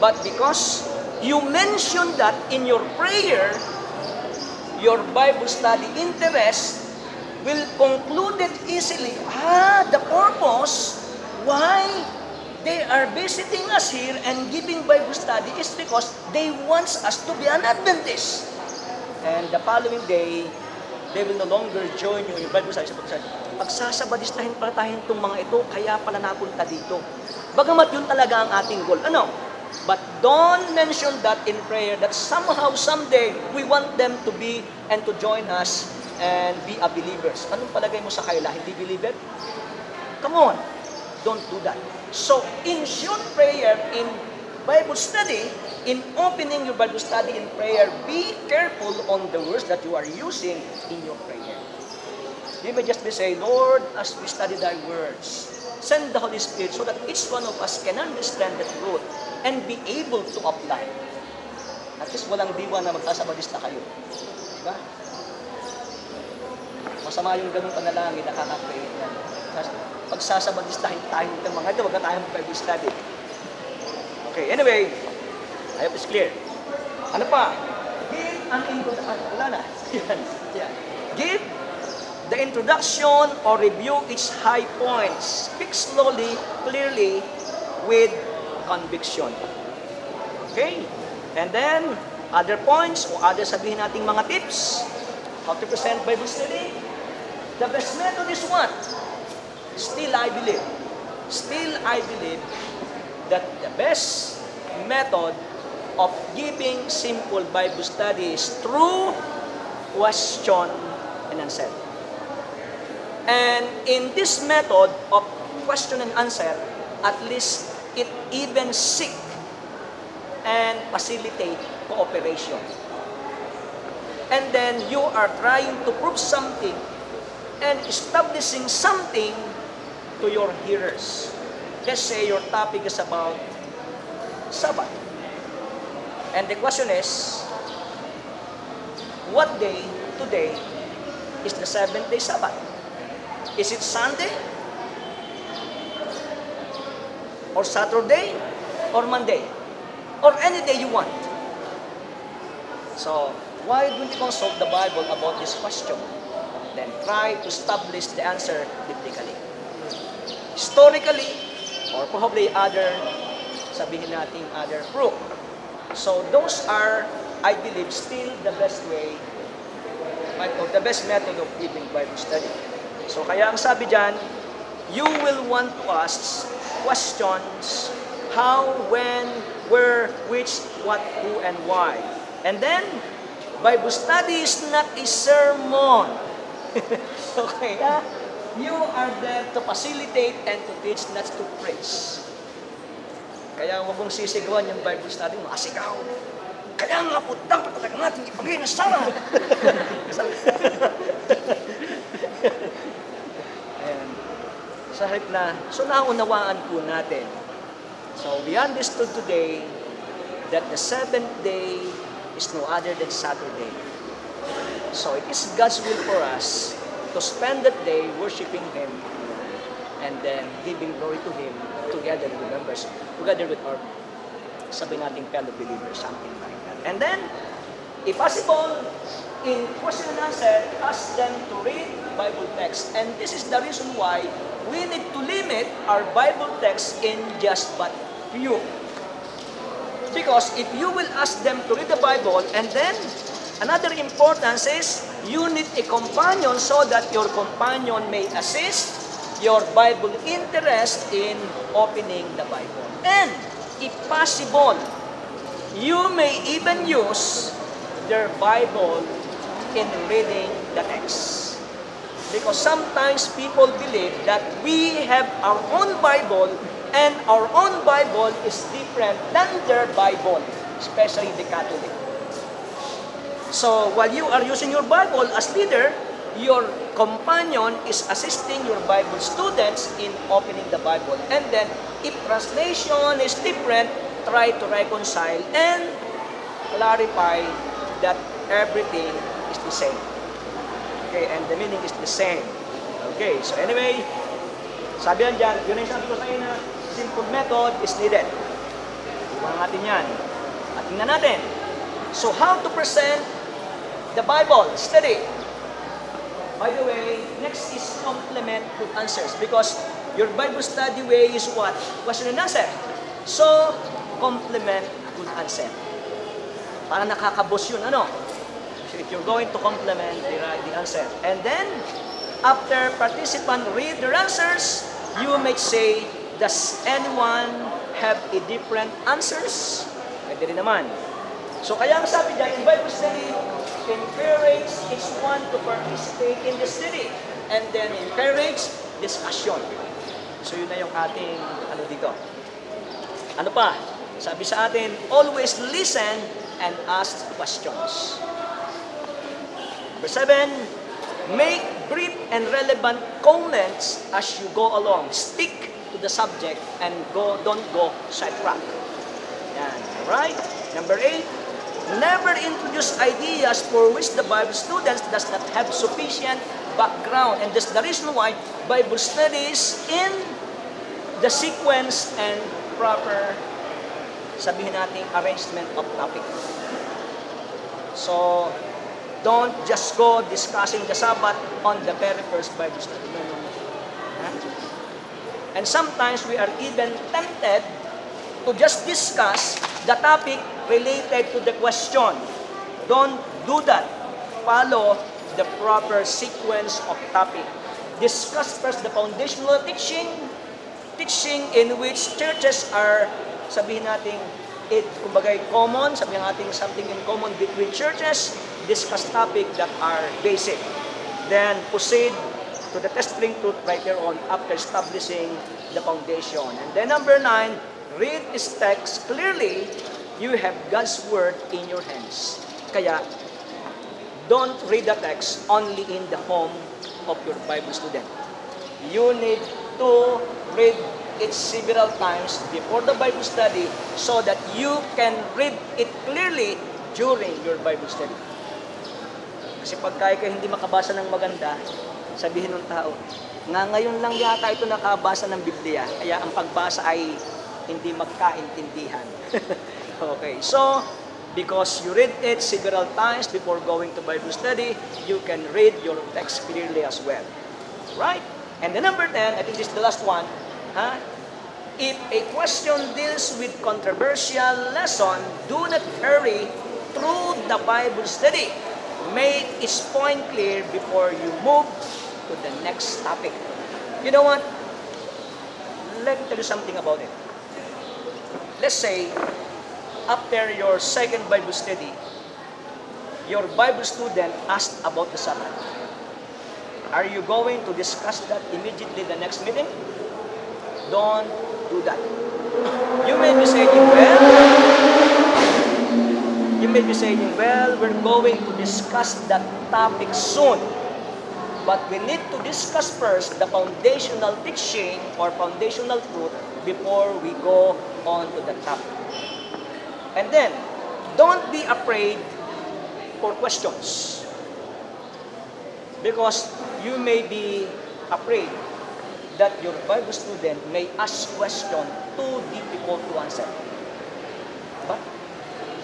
But because you mentioned that in your prayer, your Bible study interest, will conclude it easily. Ah, the purpose why they are visiting us here and giving Bible study is because they want us to be an Adventist. And the following day, they will no longer join you in Bible study. Sabi Pagsasabadistahin pala tayo itong mga ito, kaya pala napunta dito. Bagamat yun talaga ang ating goal. Ano? But don't mention that in prayer that somehow, someday, we want them to be and to join us and be a believers. Anong palagay mo sa kaila? Hindi believer? Come on. Don't do that. So, in short prayer, in Bible study, in opening your Bible study in prayer, be careful on the words that you are using in your prayer. You may just be saying, Lord, as we study thy words, send the Holy Spirit so that each one of us can understand the truth and be able to apply. At least walang diwa na magsasabalista kayo. Diba? Masama yung ganung panalangin, nakaka-create yan. Pagsasabalistahin tayo ng mga ito, wag na tayong Bible study. Okay, anyway, I hope it's clear. Ano pa? Give an introduction. Wala na. Yan. Yan. Give the introduction or review its high points. Speak slowly, clearly, with conviction. Okay? And then, other points o other sabihin nating mga tips. How to present Bible study. The best method is what? Still, I believe. Still, I believe that the best method of giving simple Bible study is through question and answer. And in this method of question and answer, at least it even seek and facilitate cooperation. And then you are trying to prove something and establishing something to your hearers. Let's say your topic is about Sabbath. And the question is, what day today is the seventh day Sabbath? Is it Sunday? Or Saturday? Or Monday? Or any day you want? So, why don't you consult the Bible about this question? Then try to establish the answer biblically. Historically, or probably other, sabihin natin other proof. So those are, I believe, still the best way, or the best method of giving Bible study. So kaya ang sabi dyan, you will want to ask questions, how, when, where, which, what, who, and why. And then, Bible study is not a sermon. okay, ah? You are there to facilitate and to teach, not to preach. Kaya huwag mong sisigawan yung Bible study mo, asigaw. Kaya nga po, dapat talaga natin ipagay na sama. Ayan. Sa halip na, so naunawaan po natin. So we understood today that the seventh day is no other than Saturday. So it is God's will for us to spend that day worshiping Him and then giving glory to Him together with members, together with our sabi nating fellow believers, something like that. And then, if possible, in question and answer, ask them to read Bible text. And this is the reason why we need to limit our Bible text in just but few. Because if you will ask them to read the Bible and then another importance is you need a companion so that your companion may assist your Bible interest in opening the Bible. And if possible, you may even use their Bible in reading the text. Because sometimes people believe that we have our own Bible and our own Bible is different than their Bible, especially the Catholic. So while you are using your Bible as leader, your companion is assisting your Bible students in opening the Bible. And then, if translation is different, try to reconcile and clarify that everything is the same. Okay, and the meaning is the same. Okay, so anyway, sabi yan dyan, yun yung sabi ko sa inyo simple method is needed. Iwan natin yan. At tingnan natin. So how to present the Bible study. By the way, next is complement with answers because your Bible study way is what? Question and answer. So, complement with answer. Para nakakabos yun, ano? If you're going to complement the, the answer. And then, after participant read their answers, you may say, does anyone have a different answers? Pwede rin naman. So kaya ang sabi dyan, in Bible study, encourage each one to participate in the study. And then encourage discussion. So yun na yung ating ano dito. Ano pa? Sabi sa atin, always listen and ask questions. Number seven, make brief and relevant comments as you go along. Stick to the subject and go don't go sidetrack. Yan. Alright? Number eight, never introduce ideas for which the Bible students does not have sufficient background. And that's the reason why Bible studies in the sequence and proper sabihin natin arrangement of topic. So, don't just go discussing the Sabbath on the very first Bible study. No, no, no. And sometimes we are even tempted to just discuss the topic related to the question. Don't do that. Follow the proper sequence of topic. Discuss first the foundational teaching, teaching in which churches are, sabihin natin, it, kumbaga, common, sabihin natin something in common between churches, discuss topic that are basic. Then proceed to the testing truth later on after establishing the foundation. And then number nine, read this text clearly. You have God's word in your hands. Kaya, don't read the text only in the home of your Bible student. You need to read it several times before the Bible study so that you can read it clearly during your Bible study. Kasi pagka ikaw hindi makabasa ng maganda, sabihin ng tao, nga ngayon lang yata ito nakabasa ng Biblia, kaya ang pagbasa ay hindi magkaintindihan. okay, so because you read it several times before going to Bible study, you can read your text clearly as well. Right? And the number 10, I think this is the last one, huh? If a question deals with controversial lesson, do not hurry through the Bible study. Make its point clear before you move to the next topic. You know what? Let me tell you something about it. Let's say, after your second Bible study, your Bible student asked about the Sabbath. Are you going to discuss that immediately the next meeting? Don't do that. You may be saying, well, you may be saying, well, we're going to discuss that topic soon. But we need to discuss first the foundational teaching or foundational truth before we go on to the topic. And then, don't be afraid for questions. Because you may be afraid that your Bible student may ask question too difficult to answer. But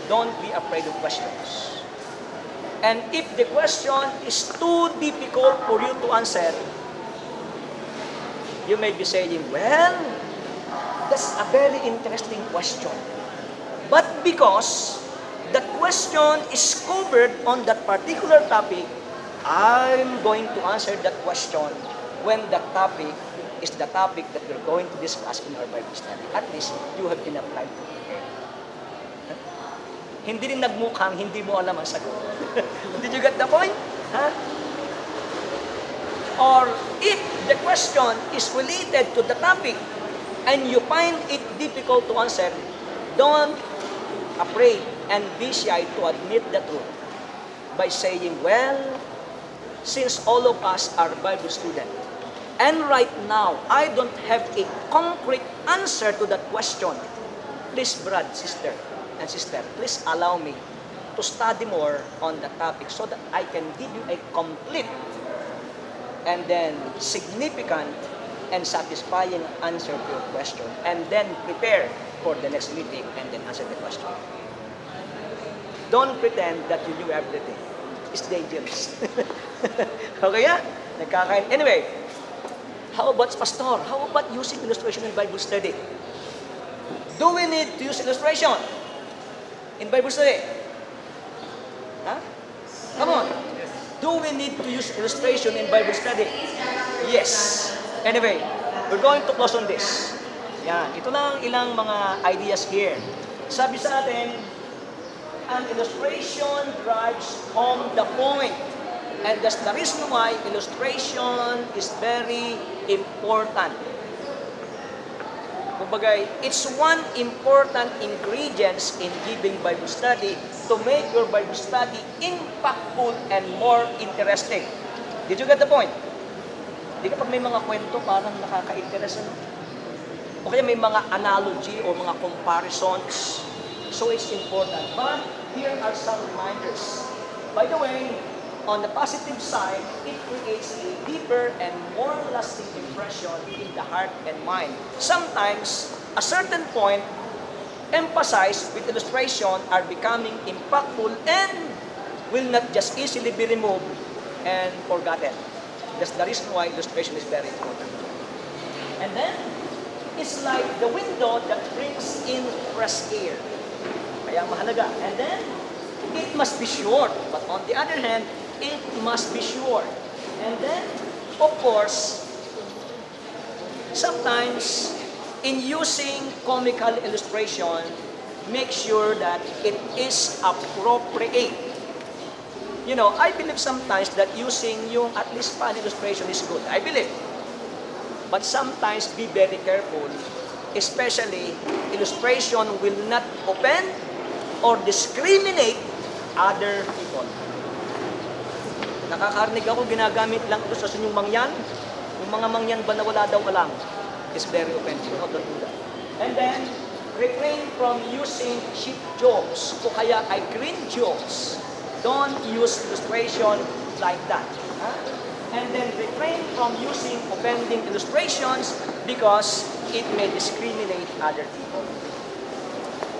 don't be afraid of questions. And if the question is too difficult for you to answer, you may be saying, well, that's a very interesting question. But because the question is covered on that particular topic, I'm going to answer that question when the topic is the topic that we're going to discuss in our Bible study. At least you have enough time to prepare. Hindi rin nagmukhang hindi mo alam ang sagot. Did you get the point? Huh? Or if the question is related to the topic and you find it difficult to answer, don't afraid and be shy to admit the truth by saying, well, since all of us are Bible students, and right now, I don't have a concrete answer to that question, please, brother, sister, and sister, please allow me to study more on the topic so that I can give you a complete and then significant and satisfying answer to your question and then prepare for the next meeting and then answer the question. Don't pretend that you knew everything. is dangerous. okay? Nagkakain. Anyway, how about pastor? How about using illustration in Bible study? Do we need to use illustration in Bible study? Huh? Come on. Do we need to use illustration in Bible study? Yes. Anyway, we're going to close on this. Yan. Ito lang ilang mga ideas here. Sabi sa atin, an illustration drives home the point. And that's the reason why illustration is very important. Kumbaga, it's one important ingredients in giving Bible study to make your Bible study impactful and more interesting. Did you get the point? Di kapag may mga kwento, parang nakaka-interest. Ano? O kaya may mga analogy o mga comparisons. So it's important. But here are some reminders. By the way, on the positive side, it creates a deeper and more lasting impression in the heart and mind. Sometimes, a certain point emphasized with illustration are becoming impactful and will not just easily be removed and forgotten. That's the reason why illustration is very important. And then, it's like the window that brings in fresh air. Kaya mahalaga. And then, it must be short. But on the other hand, it must be short. And then, of course, sometimes in using comical illustration, make sure that it is appropriate. You know, I believe sometimes that using yung at least fun illustration is good. I believe. But sometimes be very careful, especially illustration will not offend or discriminate other people. Nakakarinig ako, ginagamit lang ito sa sunyong mangyan. Yung mga mangyan ba na wala daw alam is very offensive. Don't do that. And then, refrain from using cheap jokes o kaya ay green jokes. Don't use illustration like that. Huh? And then refrain from using offending illustrations because it may discriminate other people.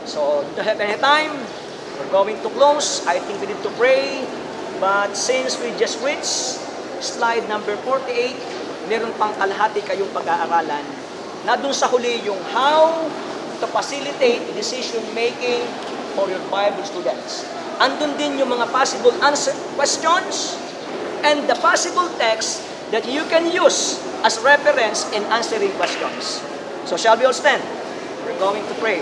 So, don't have any time. We're going to close. I think we need to pray. But since we just reached slide number 48, meron pang kalahati kayong pag-aaralan na dun sa huli yung how to facilitate decision making for your Bible students. Andun din yung mga possible answer questions and the possible text that you can use as reference in answering questions. So shall we all stand? We're going to pray.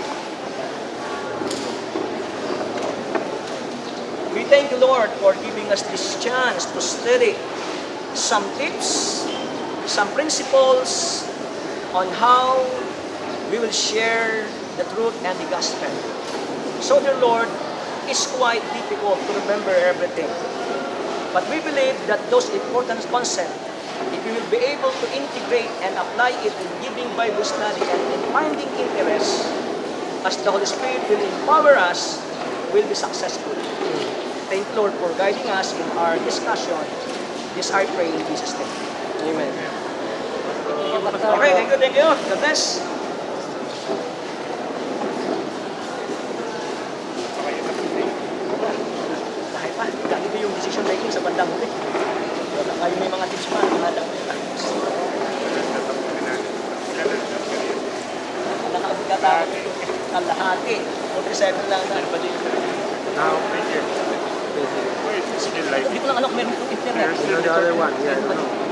We thank you, Lord, for giving us this chance to study some tips, some principles on how we will share the truth and the gospel. So, dear Lord, it's quite difficult to remember everything. But we believe that those important concepts, if we will be able to integrate and apply it in giving Bible study and in finding interest, as the Holy Spirit will empower us, will be successful. Thank you, Lord, for guiding us in our discussion. This I pray in Jesus' name. Amen. Okay, thank you, thank you. God bless. Dahil pa, ganito yung decision making sa bandang huli. Wala kayo may mga tips pa, mga lang. Nakakagata kalahati. 47 lang na. Now, right here. Wait, still like ko lang kung meron itong internet. There's the other one, yeah, I don't know.